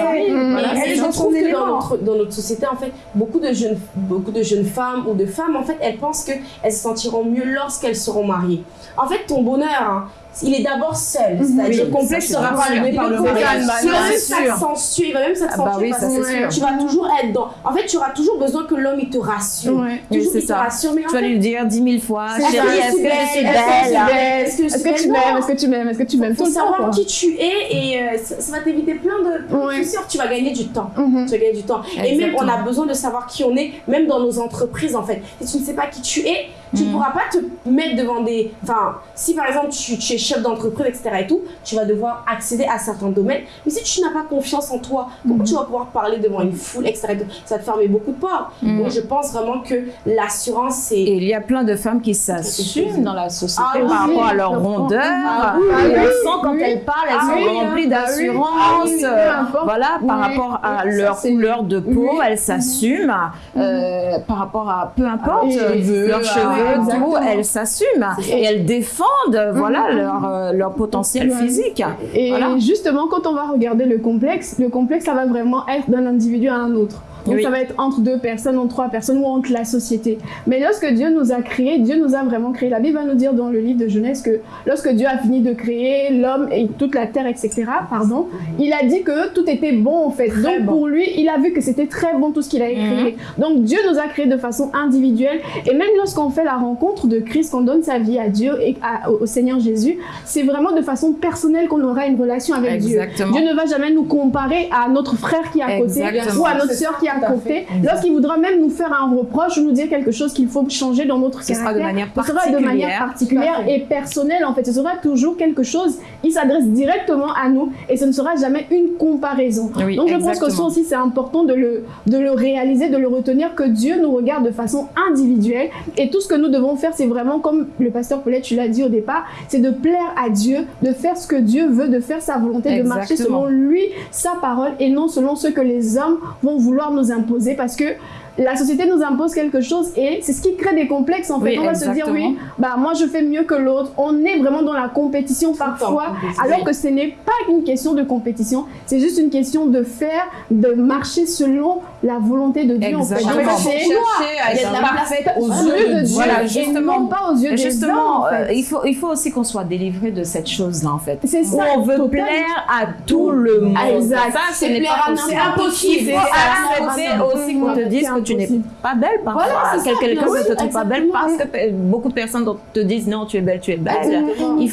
elle est je dans trouve son que dans élément. notre, dans notre société, en fait, beaucoup de jeunes, beaucoup de jeunes femmes ou de femmes, en fait, elles pensent qu'elles se sentiront mieux lorsqu'elles seront mariées. En fait, ton bonheur, hein, il est d'abord seul. C'est-à-dire Le complexe sera rallumé par le complexe, il va même s'accentuer, il va même s'accentuer Ah bah oui, parce ça, c'est que sûr. tu vas toujours être dans. En fait, tu auras toujours besoin que l'homme il te rassure. Toujours qu'il te ça. rassure, Tu vas fait, lui dire dix mille fois, est-ce chérie, je est-ce que je suis Est-ce que je suis belle Est-ce que je Est-ce suis que tu m'aimes. Est-ce que tu m'aimes Est-ce que tu m'aimes faut tout le temps savoir qui tu es et euh, ça, va t'éviter plein de. soucis. Tu vas gagner du temps. Mhm. Tu vas gagner du temps. Et même, on a besoin de savoir qui on est, même dans nos entreprises, en fait. Si tu ne sais pas qui tu es, tu ne Mhm. pourras pas te mettre devant des. Enfin, si par exemple, tu, tu es chef d'entreprise, etc. et tout, tu vas devoir accéder à certains domaines. Mais si tu n'as pas confiance en toi, comment tu vas pouvoir parler devant une foule, etc. et tout Ça va te fermer beaucoup de portes. Mhm. Donc je pense vraiment que l'assurance, c'est Et il y a plein de femmes qui s'assument dans la société Ah oui, par rapport à leur rondeur. Ah oui, Et oui, quand elles parlent, elles Ah sont remplies ah d'assurance. ah voilà, par rapport à leur couleur de peau, elles s'assument. euh, par rapport à peu importe leurs ah cheveux, tout, elles s'assument et elles défendent voilà Mhm. leur euh, leur potentiel physique. Et Voilà. justement, quand on va regarder le complexe, le complexe, ça va vraiment être d'un individu à un autre. Donc Oui. ça va être entre deux personnes, entre trois personnes ou entre la société. Mais lorsque Dieu nous a créés, Dieu nous a vraiment créés. La Bible va nous dire dans le livre de Genèse que lorsque Dieu a fini de créer l'homme et toute la terre, etc., pardon, il a dit que tout était bon en fait. Donc pour lui, il a vu que c'était très bon tout ce qu'il a créé. Donc Dieu nous a créés de façon individuelle. Et même lorsqu'on fait la rencontre de Christ, qu'on donne sa vie à Dieu et à- au Seigneur Jésus, c'est vraiment de façon personnelle qu'on aura une relation avec Dieu. Exactement. Dieu ne va jamais nous comparer à notre frère qui est à côté Exactement. ou à notre ça, qui est à à côté. Lorsqu'il voudra même nous faire un reproche ou nous dire quelque chose qu'il faut changer dans notre Ce sera caractère, de manière ce sera de manière particulière. et personnelle en fait. Ce sera toujours quelque chose, il s'adresse directement à nous et ce ne sera jamais une comparaison. Oui, Donc je pense que ça aussi c'est important de le, de le réaliser, de le retenir, que Dieu nous regarde de façon individuelle et tout ce que nous devons faire c'est vraiment comme le pasteur Paulette, tu l'as dit au départ, c'est de plaire à Dieu, de faire ce que Dieu veut, de faire sa volonté, de marcher selon lui, sa parole et non selon ce que les hommes vont vouloir nous imposer parce que la société nous impose quelque chose et c'est ce qui crée des complexes en fait. Oui, on va se dire exactement. oui, bah moi je fais mieux que l'autre. On est vraiment dans la compétition parfois, compétition. alors que ce n'est pas une question de compétition, c'est juste une question de faire, de marcher selon la volonté de Dieu en fait. Exactement. Donc, chercher à il être la parfaite aux yeux de de Dieu. Et justement. non pas aux yeux des Justement, hommes. en fait. euh, il, faut, il faut aussi qu'on soit délivré de cette chose-là, en fait. C'est ça, Où on veut plaire à tout le monde. Ah, exact. Ça, ce C'est n'est plaire pas à possible. n'importe qui, Il c'est faut accepter C'est aussi qu'on te impossible. dise que tu n'es pas belle parfois. Voilà, Quelqu'un ne te trouve pas belle parce que beaucoup de personnes te disent non, tu es belle, tu es belle.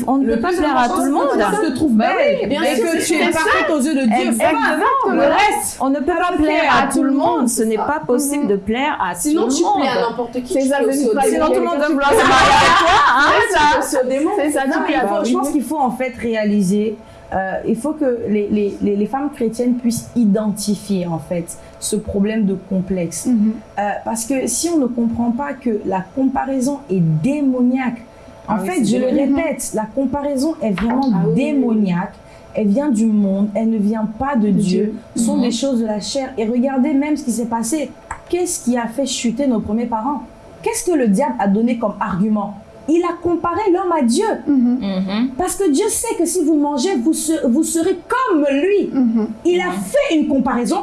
On ne peut pas plaire à tout le monde. Tu te trouves belle. bien et sûr, que tu es parfaite aux yeux de Dieu. Exactement. Le reste. On ne peut pas plaire à tout le monde. Ce n'est pas possible de plaire à Sinon, tout le monde. plais à n'importe qui. C'est tu ça, plais aux une démons. Sinon, tout le monde veut vouloir qui se marier avec toi. hein, ça. C'est ça, bah, je pense qu'il faut en fait réaliser, euh, il faut que les, les, les, les femmes chrétiennes puissent identifier en fait ce problème de complexe. Mhm. Euh, parce que si on ne comprend pas que la comparaison est démoniaque, en Ah oui, fait, je le répète, la comparaison est vraiment Ah oui, démoniaque. Elle vient du monde, elle ne vient pas de Dieu. Ce sont Mhm. des choses de la chair. Et regardez même ce qui s'est passé. Qu'est-ce qui a fait chuter nos premiers parents? Qu'est-ce que le diable a donné comme argument? Il a comparé l'homme à Dieu. Mhm. Mhm. Parce que Dieu sait que si vous mangez, vous, se- vous serez comme lui. Il a fait une comparaison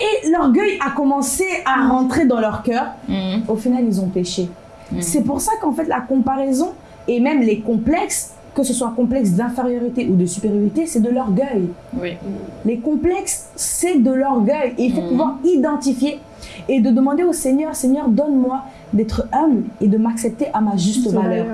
et l'orgueil a commencé à rentrer dans leur cœur. Mhm. Au final, ils ont péché. Mhm. C'est pour ça qu'en fait, la comparaison et même les complexes, que ce soit complexe d'infériorité ou de supériorité, c'est de l'orgueil. Oui. Les complexes, c'est de l'orgueil. Et il faut Mhm. pouvoir identifier et de demander au Seigneur, Seigneur, donne-moi d'être humble et de m'accepter à ma juste valeur.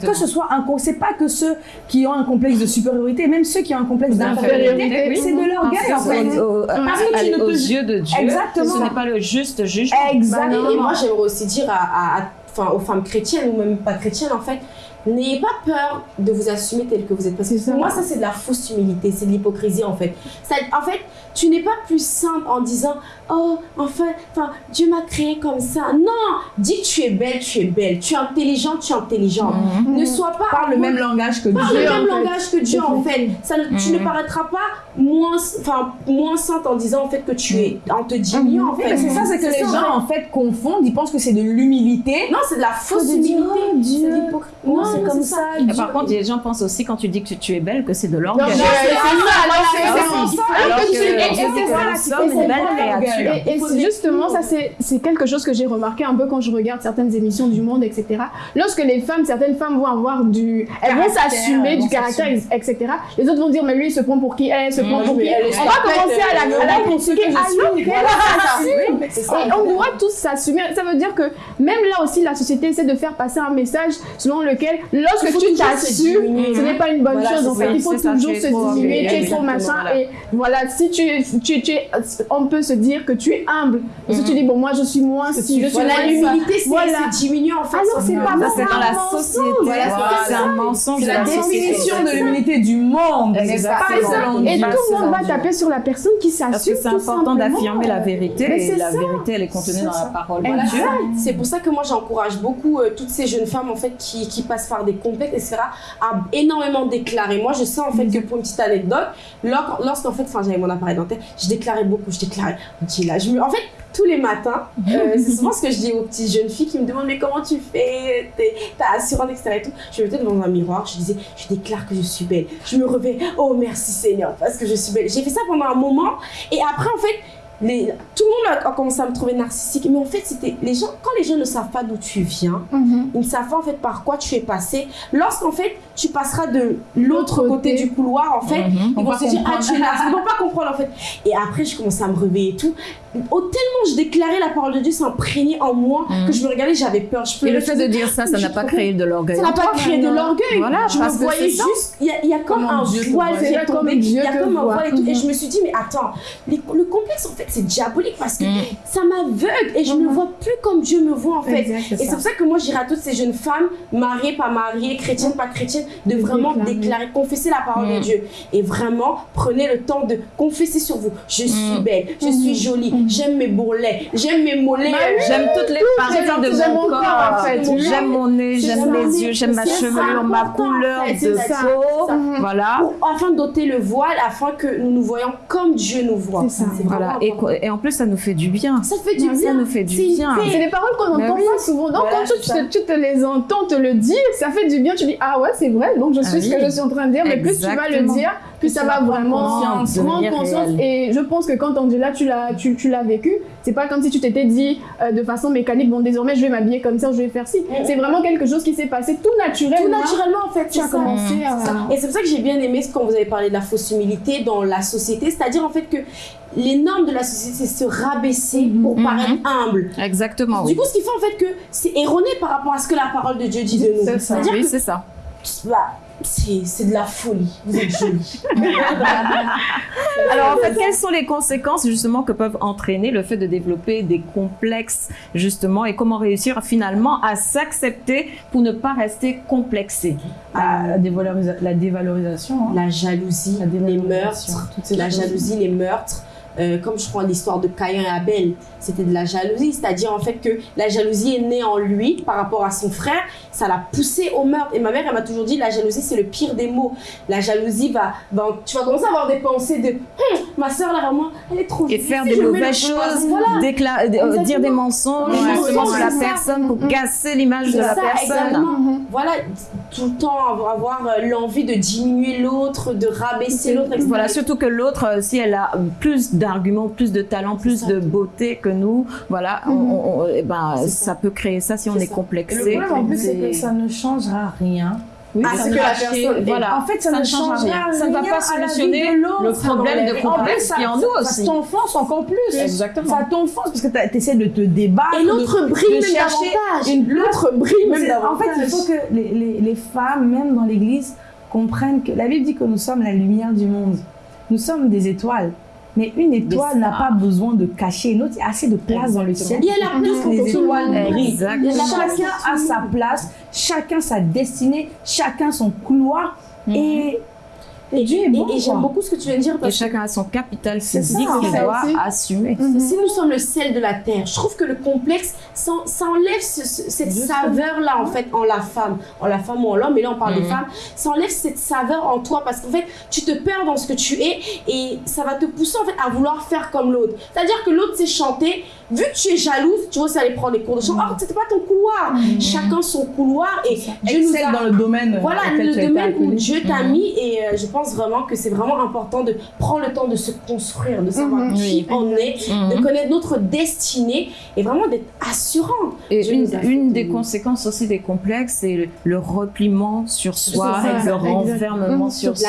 Que ce soit un c'est pas que ceux qui ont un complexe de supériorité, même ceux qui ont un complexe d'infériorité, oui. c'est de l'orgueil en fait. Au- Parce que tu ne aux te- yeux de Dieu, Exactement. ce n'est pas le juste jugement. Exactement. Et moi, j'aimerais aussi dire à, à- à- enfin, aux femmes chrétiennes ou même pas chrétiennes, en fait, n'ayez pas peur de vous assumer tel que vous êtes. Parce que C'est ça. pour moi, ça, c'est de la fausse humilité, c'est de l'hypocrisie, en fait. Ça, en fait, tu n'es pas plus simple en disant Oh, enfin, enfin, Dieu m'a créé comme ça. Non Dis que tu es belle, tu es belle. Tu es intelligente, tu es intelligente. Mhm. Ne sois pas. Parle le même langage que Parle Dieu. le en même fait. langage que Dieu en fait. Ça, ne- Tu Mhm. ne paraîtras pas moins, enfin, moins sainte en disant en fait que tu es, en te diminuant en fait. c'est ça, c'est que les ça, gens en fait confondent, ils pensent que c'est de l'humilité. Non, c'est de la fausse humilité. oh, Dieu. C'est de l'hypocrisie. C'est comme ça. ça. Par contre, les gens pensent aussi quand tu dis que tu es belle que c'est de l'orgueil. Non, c'est c'est ça, c'est ça. Et justement, ça c'est quelque chose que j'ai remarqué un peu quand je regarde certaines émissions du monde, etc. Lorsque les femmes, certaines femmes vont avoir du... Elles vont s'assumer, du caractère, etc. Les autres vont dire, mais lui, il se prend pour qui Elle se prend Mm. pour qui On va commencer à la, critiquer alors qu'elle s'assume. Et on doit tous s'assumer. Ça veut dire que même là aussi, la société essaie de faire passer un message selon lequel, lorsque tu t'assumes, diminuer. ce n'est pas une bonne Voilà, chose. Fait, ça, il faut toujours se diminuer, tu es trop machin. voilà. Et voilà, si tu, tu, on peut se dire que tu es humble. Parce que tu dis, bon, moi, je suis moins si, je suis Voilà, l'humilité, c'est diminuer en fait. Alors, c'est pas c'est dans la mensonge. société. C'est un mensonge la définition de l'humilité du monde. Et tout le monde va taper sur la personne qui Parce s'assume. que c'est tout important simplement. d'affirmer la vérité Mais et c'est la ça. vérité elle est contenue C'est dans la parole Voilà, de Dieu. c'est pour ça que moi j'encourage beaucoup euh, toutes ces jeunes femmes en fait qui, qui passent par des complexes, etc. à énormément déclarer. Moi je sais en fait que pour une petite anecdote, lors- lorsqu'en fait, enfin j'avais mon appareil dentaire, je déclarais beaucoup, je déclarais. Ok, là, je me, en fait tous les matins, euh, c'est souvent ce que je dis aux petites jeunes filles qui me demandent mais comment tu fais, t'as assurante, etc. Et tout. Je me mettais devant un miroir, je disais je déclare que je suis belle. Je me revais, oh merci Seigneur parce que je suis belle. J'ai fait ça pendant un moment et après en fait les, tout le monde a, a commencé à me trouver narcissique. Mais en fait, c'était les gens, quand les gens ne savent pas d'où tu viens, Mhm. ils ne savent pas en fait par quoi tu es passé. Lorsqu'en fait, tu passeras de l'autre côté côté. du couloir, en fait, Mhm. ils vont se dire, ah, tu es narcissique. Ils vont pas comprendre en fait. Et après, je commençais à me réveiller et tout. Oh, tellement je déclarais la parole de Dieu s'imprégner en moi Mhm. que je me regardais, j'avais peur. Je Et pleurais, le fait de dire ça, ça n'a pas créé de l'orgueil. ça n'a pas créé de l'orgueil. Voilà, je parce me voyais juste, il y a, il y a comme Comment un Dieu voile qui est tombé, il y a comme un voile et tout. Et Mhm. je me suis dit, mais attends, les- le complexe en fait c'est diabolique parce que Mm. ça m'aveugle et je Mhm. vois plus comme Dieu me voit en fait. Et c'est pour ça que moi, je dirais à toutes ces jeunes femmes, mariées, pas mariées, chrétiennes, pas chrétiennes, de vraiment Déclarer. déclarer, confesser la parole de Mm. Dieu. Et vraiment, prenez le temps de confesser sur vous. Je suis Mm. belle, je suis jolie, j'aime mes bourrelets, j'aime mes mollets. J'aime toutes les parties de j'aime mon mon corps. corps, en fait. J'aime mon nez, j'aime ça. mes yeux, j'aime ma ça, chevelure, ma couleur de ça. peau. Voilà. Pour- afin d'ôter le voile, afin que nous nous voyons comme Dieu nous voit. C'est ça. Voilà. Et, en plus, ça nous fait du bien. ça fait du Ça bien. nous fait du bien. C'est des paroles qu'on Mais entend oui. pas souvent. Donc, Voilà, quand tu, c'est ça. te, tu te les entends te le dire, ça fait du bien. Tu dis, ah ouais, c'est vrai. Donc, je suis Ah ce que je suis en train de dire. Mais plus tu vas le dire, plus ça va vraiment conscience, prendre conscience. Et je pense que quand on dit là, tu l'as, tu, tu l'as vécu. C'est pas comme si tu t'étais dit euh, de façon mécanique, bon, désormais, je vais m'habiller comme ça, je vais faire ci. C'est vraiment quelque chose qui s'est passé tout naturellement. Tout naturellement, en fait, Tu as ça. commencé Mm. à. Ça. Et c'est pour ça que j'ai bien aimé ce quand vous avez parlé de la fausse humilité dans la société, c'est-à-dire en fait que les normes de la société, c'est se rabaisser pour Mhm. paraître humble. Exactement. Du Oui. coup, ce qui fait en fait que c'est erroné par rapport à ce que la parole de Dieu dit de nous. C'est ça. C'est-à-dire Oui, que c'est ça. Bah, c'est de la folie. Vous êtes jolie. Alors en fait, quelles sont les conséquences justement que peuvent entraîner le fait de développer des complexes justement et comment réussir finalement à s'accepter pour ne pas rester complexé? La, dévalorisa- la dévalorisation. hein. La jalousie, La les dévalorisation, meurtres, la jalousie, les meurtres. Euh, comme je crois l'histoire de Caïn et Abel, c'était de la jalousie, c'est-à-dire en fait que la jalousie est née en lui par rapport à son frère, ça l'a poussé au meurtre. Et ma mère, elle m'a toujours dit, la jalousie c'est le pire des mots. La jalousie va, tu vas commencer à avoir des pensées de, Hum, ma soeur là vraiment, elle est trop et faire des mauvaises choses, Voilà. euh, dire des mensonges Ouais, justement sur la ça. personne pour casser l'image de la ça, personne. exactement. Voilà, tout le temps avoir, avoir, euh, l'envie de diminuer l'autre, de rabaisser l'autre, etc. Voilà, surtout que l'autre, si elle a plus d'arguments, plus de talent, plus ça. de beauté que nous, voilà, on- on- eh ben, ça. ça. peut créer ça si on est ça. Le complexé. problème en plus, c'est que ça ne changera rien. Oui, Ah, ça que la personne- voilà. En fait, ça, Ça ne changera rien. rien. Ça ne va pas solutionner le problème de complexe ça, qui est en nous ça- aussi. Ça t'enfonce encore plus. Exactement. Ça t'enfonce parce que tu essaies de te débattre. Et l'autre de- brille de même chercher davantage. une L'autre brille même C'est- En fait, il davantage. faut que les, les, les femmes, même dans l'église, comprennent que la Bible dit que nous sommes la lumière du monde. Nous sommes des étoiles. Mais une étoile n'a pas besoin de cacher une autre. Il y a assez de place dans le ciel. Il y a la place pour que tout. Chacun a sa place, chacun sa destinée, chacun son couloir. Et, et Dieu est bon. Et, et j'aime beaucoup ce que tu viens de dire Et parce que chacun a son capital physique ça, qu'il doit aussi. assumer. Mhm. si nous sommes le sel de la terre, je trouve que le complexe, ça, ça enlève ce- ce- cette saveur-là, en fait, en la femme. En la femme ou en l'homme, mais là, on parle de Mhm. femme. Ça enlève cette saveur en toi parce qu'en fait, tu te perds dans ce que tu es et ça va te pousser, en fait, à vouloir faire comme l'autre. C'est-à-dire que l'autre sait chanter. Vu que tu es jalouse, tu vas aussi aller prendre des cours de chant. Oh, c'était pas ton couloir. Chacun son couloir et Dieu nous a dans le domaine. Voilà le domaine où. Dieu t'a Mhm. mis et euh, je pense vraiment que c'est vraiment important de prendre le temps de se construire, de savoir Mhm. qui Oui. on est, de Mhm. connaître notre destinée et vraiment d'être assurant. Et une, des conséquences aussi des complexes, c'est le, le repliement sur soi, ça, le renfermement Mhm. sur soi.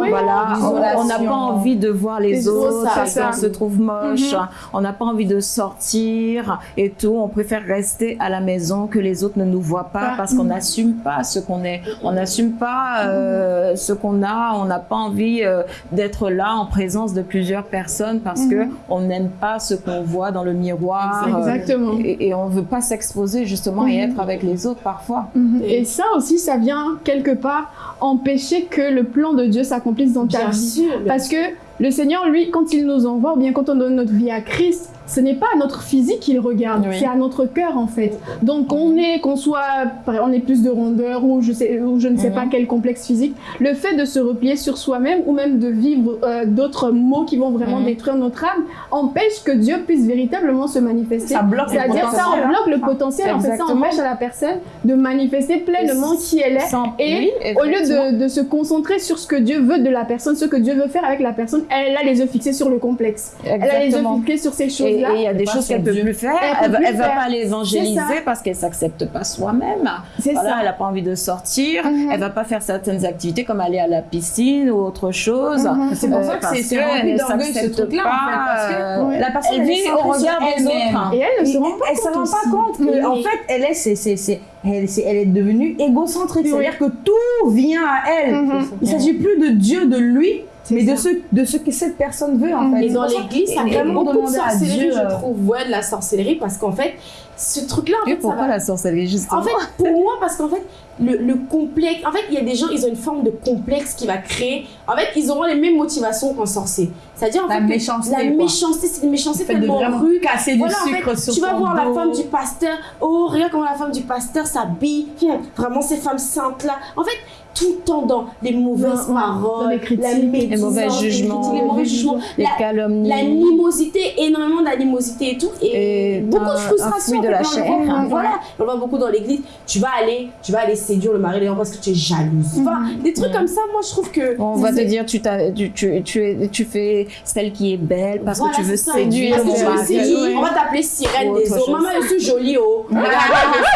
Oui. Voilà, on- on n'a pas envie de voir les Les autres ça. qu'on se trouve moche, on n'a pas envie de sortir et tout. On préfère rester à la maison que les autres ne nous voient pas Ah, parce qu'on n'assume pas ce qu'on est. On n'assume pas euh, ce qu'on a, on n'a pas envie euh, d'être là en présence de plusieurs personnes parce que on n'aime pas ce qu'on voit dans le miroir. euh, Exactement. et, et on veut pas s'exposer justement et Mhm. être avec les autres parfois. Mhm. Et ça aussi, ça vient quelque part empêcher que le plan de Dieu s'accomplisse dans ta Bien vie. sûr. Parce que le Seigneur, lui, quand il nous envoie, ou bien quand on donne notre vie à Christ, ce n'est pas à notre physique qu'il regarde, Oui. c'est à notre cœur en fait. Donc on est, qu'on soit, on est plus de rondeur ou je sais, ou je ne sais Mhm. pas quel complexe physique, le fait de se replier sur soi-même ou même de vivre euh, d'autres mots qui vont vraiment Mhm. détruire notre âme empêche que Dieu puisse véritablement se manifester. Ça bloque le C'est-à-dire ça potentiel, on bloque le potentiel, en fait ça empêche à la personne de manifester pleinement qui elle est. Sans- Et oui, au lieu de, de se concentrer sur ce que Dieu veut de la personne, ce que Dieu veut faire avec la personne, elle a les yeux fixés sur le complexe. Elle a les yeux fixés sur ces Et et il y a des Pas choses qu'elle peut plus faire. Elle Elle, peut va, elle pas l'évangéliser C'est ça. parce qu'elle s'accepte pas soi-même. C'est Voilà, ça. elle a pas envie de sortir. Mhm. Elle va pas faire certaines activités comme aller à la piscine ou autre chose. Mhm. C'est pour Euh, ça que c'est- rempli ne d'orgueil, ce s'accepte truc-là, en fait, pas, parce que euh, Ouais. la personne elle elle est vit au regard des elle-même. autres. Et elle ne se rend pas elle se compte rend pas compte que Oui. en fait elle est c'est elle, elle devenue égocentrique c'est-à-dire que tout vient à elle Mhm. il s'agit plus de Dieu de lui mais de ça. ce de ce que cette personne veut en fait Et dans ça- l'église, ça et crée vraiment beaucoup de sorcellerie, Dieu, je euh, trouve. Ouais, de la sorcellerie, parce qu'en fait, ce truc-là, en Et fait, ça pourquoi va- la sorcellerie justement En fait, pour moi, parce qu'en fait, le, le complexe. En fait, il y a des gens, ils ont une forme de complexe qui va créer. En fait, ils auront les mêmes motivations qu'un sorcier. C'est-à-dire, en La fait, méchanceté, La quoi. méchanceté, c'est une méchanceté le fait de tellement vraiment rude. casser du Voilà, en sucre fait, sur tu vas voir la femme du pasteur. Oh, regarde comment la femme du pasteur s'habille. Hum, Vraiment, ces femmes saintes-là. En fait, tout le temps dans les mauvaises paroles, dans les critiques, la les médisance, Les mauvais jugements, les mauvais jugements, les la, calomnies. l'animosité, énormément d'animosité et tout, et, Et beaucoup de frustration. De la chair. voit. Voilà, on le voit beaucoup dans l'église. Tu vas aller, tu vas aller séduire le mari parce que tu es jalouse. Enfin, des trucs Mhm. comme ça, moi je trouve que. On va te dire, tu, t'as- tu, tu, tu, es- tu fais celle qui est belle parce Voilà, que tu veux ça. séduire Parce que ton tu veux mari. séduire, Ouais. on va t'appeler sirène Ou des eaux. Maman, je suis jolie, oh. Regarde,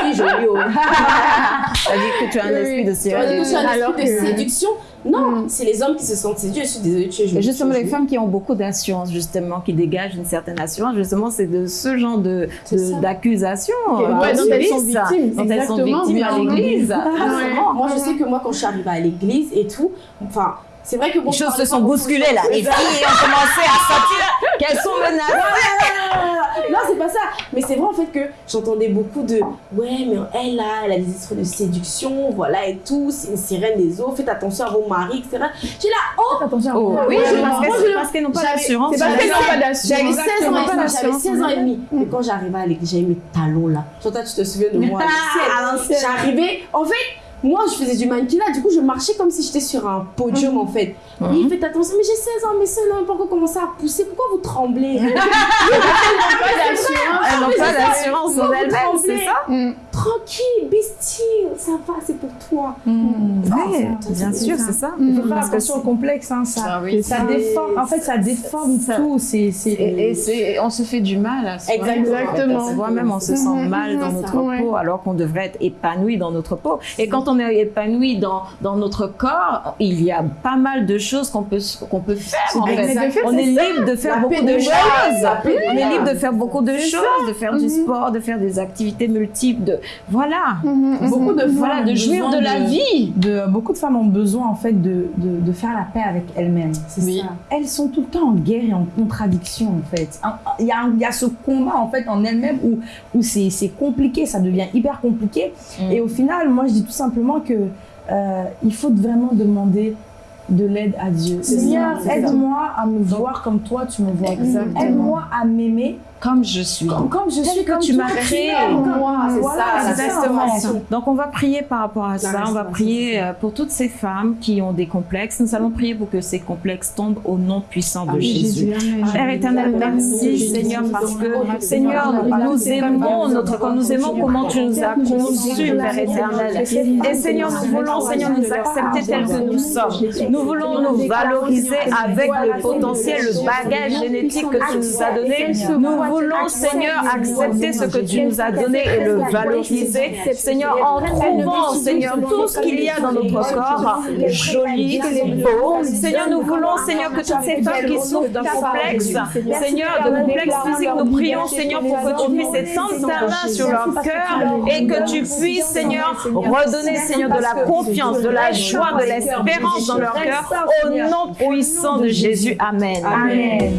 je suis jolie, oh. C'est-à-dire que tu as un Oui. esprit de sirène. Alors esprit de que- séduction. Non, Mm. c'est les hommes qui se sentent séduits. Je suis désolée, tu es justement, les femmes qui ont beaucoup d'assurance, justement, qui dégagent une certaine assurance, justement, c'est de ce genre de, C'est de- ça. d'accusations Ok, euh, ouais, dont qu'on elles sont victimes, dont elles sont victimes à l'église. Moi, je sais que moi, quand je suis arrivée à l'église et tout, enfin, c'est vrai que bon, Les choses se sont bousculées là. Les filles ont commencé à sentir qu'elles sont menacées. Non, c'est pas ça. Mais c'est vrai en fait que j'entendais beaucoup de ouais, mais elle là, elle a des esprits de séduction, voilà et tout, c'est une sirène des eaux, faites attention à vos maris, etc. J'ai là, oh, Attention. Oh, oui, Ouais, c'est moi, parce je- qu'elles- parce n'ont pas j'avais- d'assurance. C'est sur qu'elles n'ont pas d'assurance. j'avais 16 ans et demi, j'avais 16 ans et demi. Mais quand j'arrivais à l'église, j'avais mes talons là. Toi, toi, tu te souviens de moi à l'ancienne. J'arrivais, en fait, moi je faisais du mannequinat, du coup je marchais comme si j'étais sur un podium en fait. Mhm. Et faites attention, mais j'ai 16 ans, mais ça n'a pas encore commencé à pousser, pourquoi vous tremblez? Elles n'ont pas d'assurance en elles-mêmes, c'est ça? Mm. Tranquille, be still, ça va, c'est pour toi. Oui, ça, bien c'est sûr, c'est ça. Il faut faire attention au complexe, hein, ça, Ah oui, ça ça- déforme. En fait, ça déforme ça- tout. C'est, c'est. Et, c'est, on se fait du mal à soi. Exactement. Soi-même, on se sent Mhm, mal dans c'est notre peau, alors qu'on devrait être épanoui dans notre peau. Et quand on est épanoui dans, dans notre corps, il y a pas mal de choses qu'on peut, qu'on peut faire, en fait. On est libre de faire La beaucoup de de choses. On est libre de faire beaucoup de choses, de faire du Mhm. sport, de faire des activités multiples, de, voilà. Beaucoup de Voilà, femmes de jouir de la vie. de- beaucoup de femmes ont besoin en fait de, de, de faire la paix avec elles-mêmes. C'est Oui. ça. Elles sont tout le temps en guerre et en contradiction en fait. Il y a, un- il y a ce combat en fait en elles-mêmes où, où c'est c'est compliqué, ça devient hyper compliqué. Mm. Et au final, moi je dis tout simplement que euh, il faut vraiment demander de l'aide à Dieu. Seigneur, aide-moi à me voir comme toi tu me vois. Aide-moi à m'aimer Comme je suis. comme, comme je suis, que tu m'as créé. moi, c'est Voilà, ça, Exactement. restauration. Donc on va prier par rapport à ça. On va prier euh, pour toutes ces femmes qui ont des complexes. Nous allons prier pour que ces complexes tombent au nom puissant de. Jésus. Père éternel, merci Seigneur parce que Seigneur, nous aimons notre corps, nous aimons comment tu nous as conçus, Père éternel. Et Seigneur, nous voulons, Seigneur, nous accepter tels que nous sommes. Nous voulons nous valoriser avec le potentiel, le bagage génétique que tu nous as donné. Nous voulons, Seigneur, accepter ce que tu nous as donné et le valoriser. Seigneur, en trouvant, Seigneur, tout ce qu'il y a dans notre corps, joli, beau. Seigneur, nous voulons, Seigneur, que toutes ces femmes qui souffrent d'un complexe, Seigneur, de complexe physique, nous prions, Seigneur, pour que tu puisses étendre ta main sur leur cœur et que tu puisses, Seigneur, redonner, Seigneur, de la confiance, de la joie, de l'espérance dans leur cœur, au nom puissant de Jésus. Amen. Amen.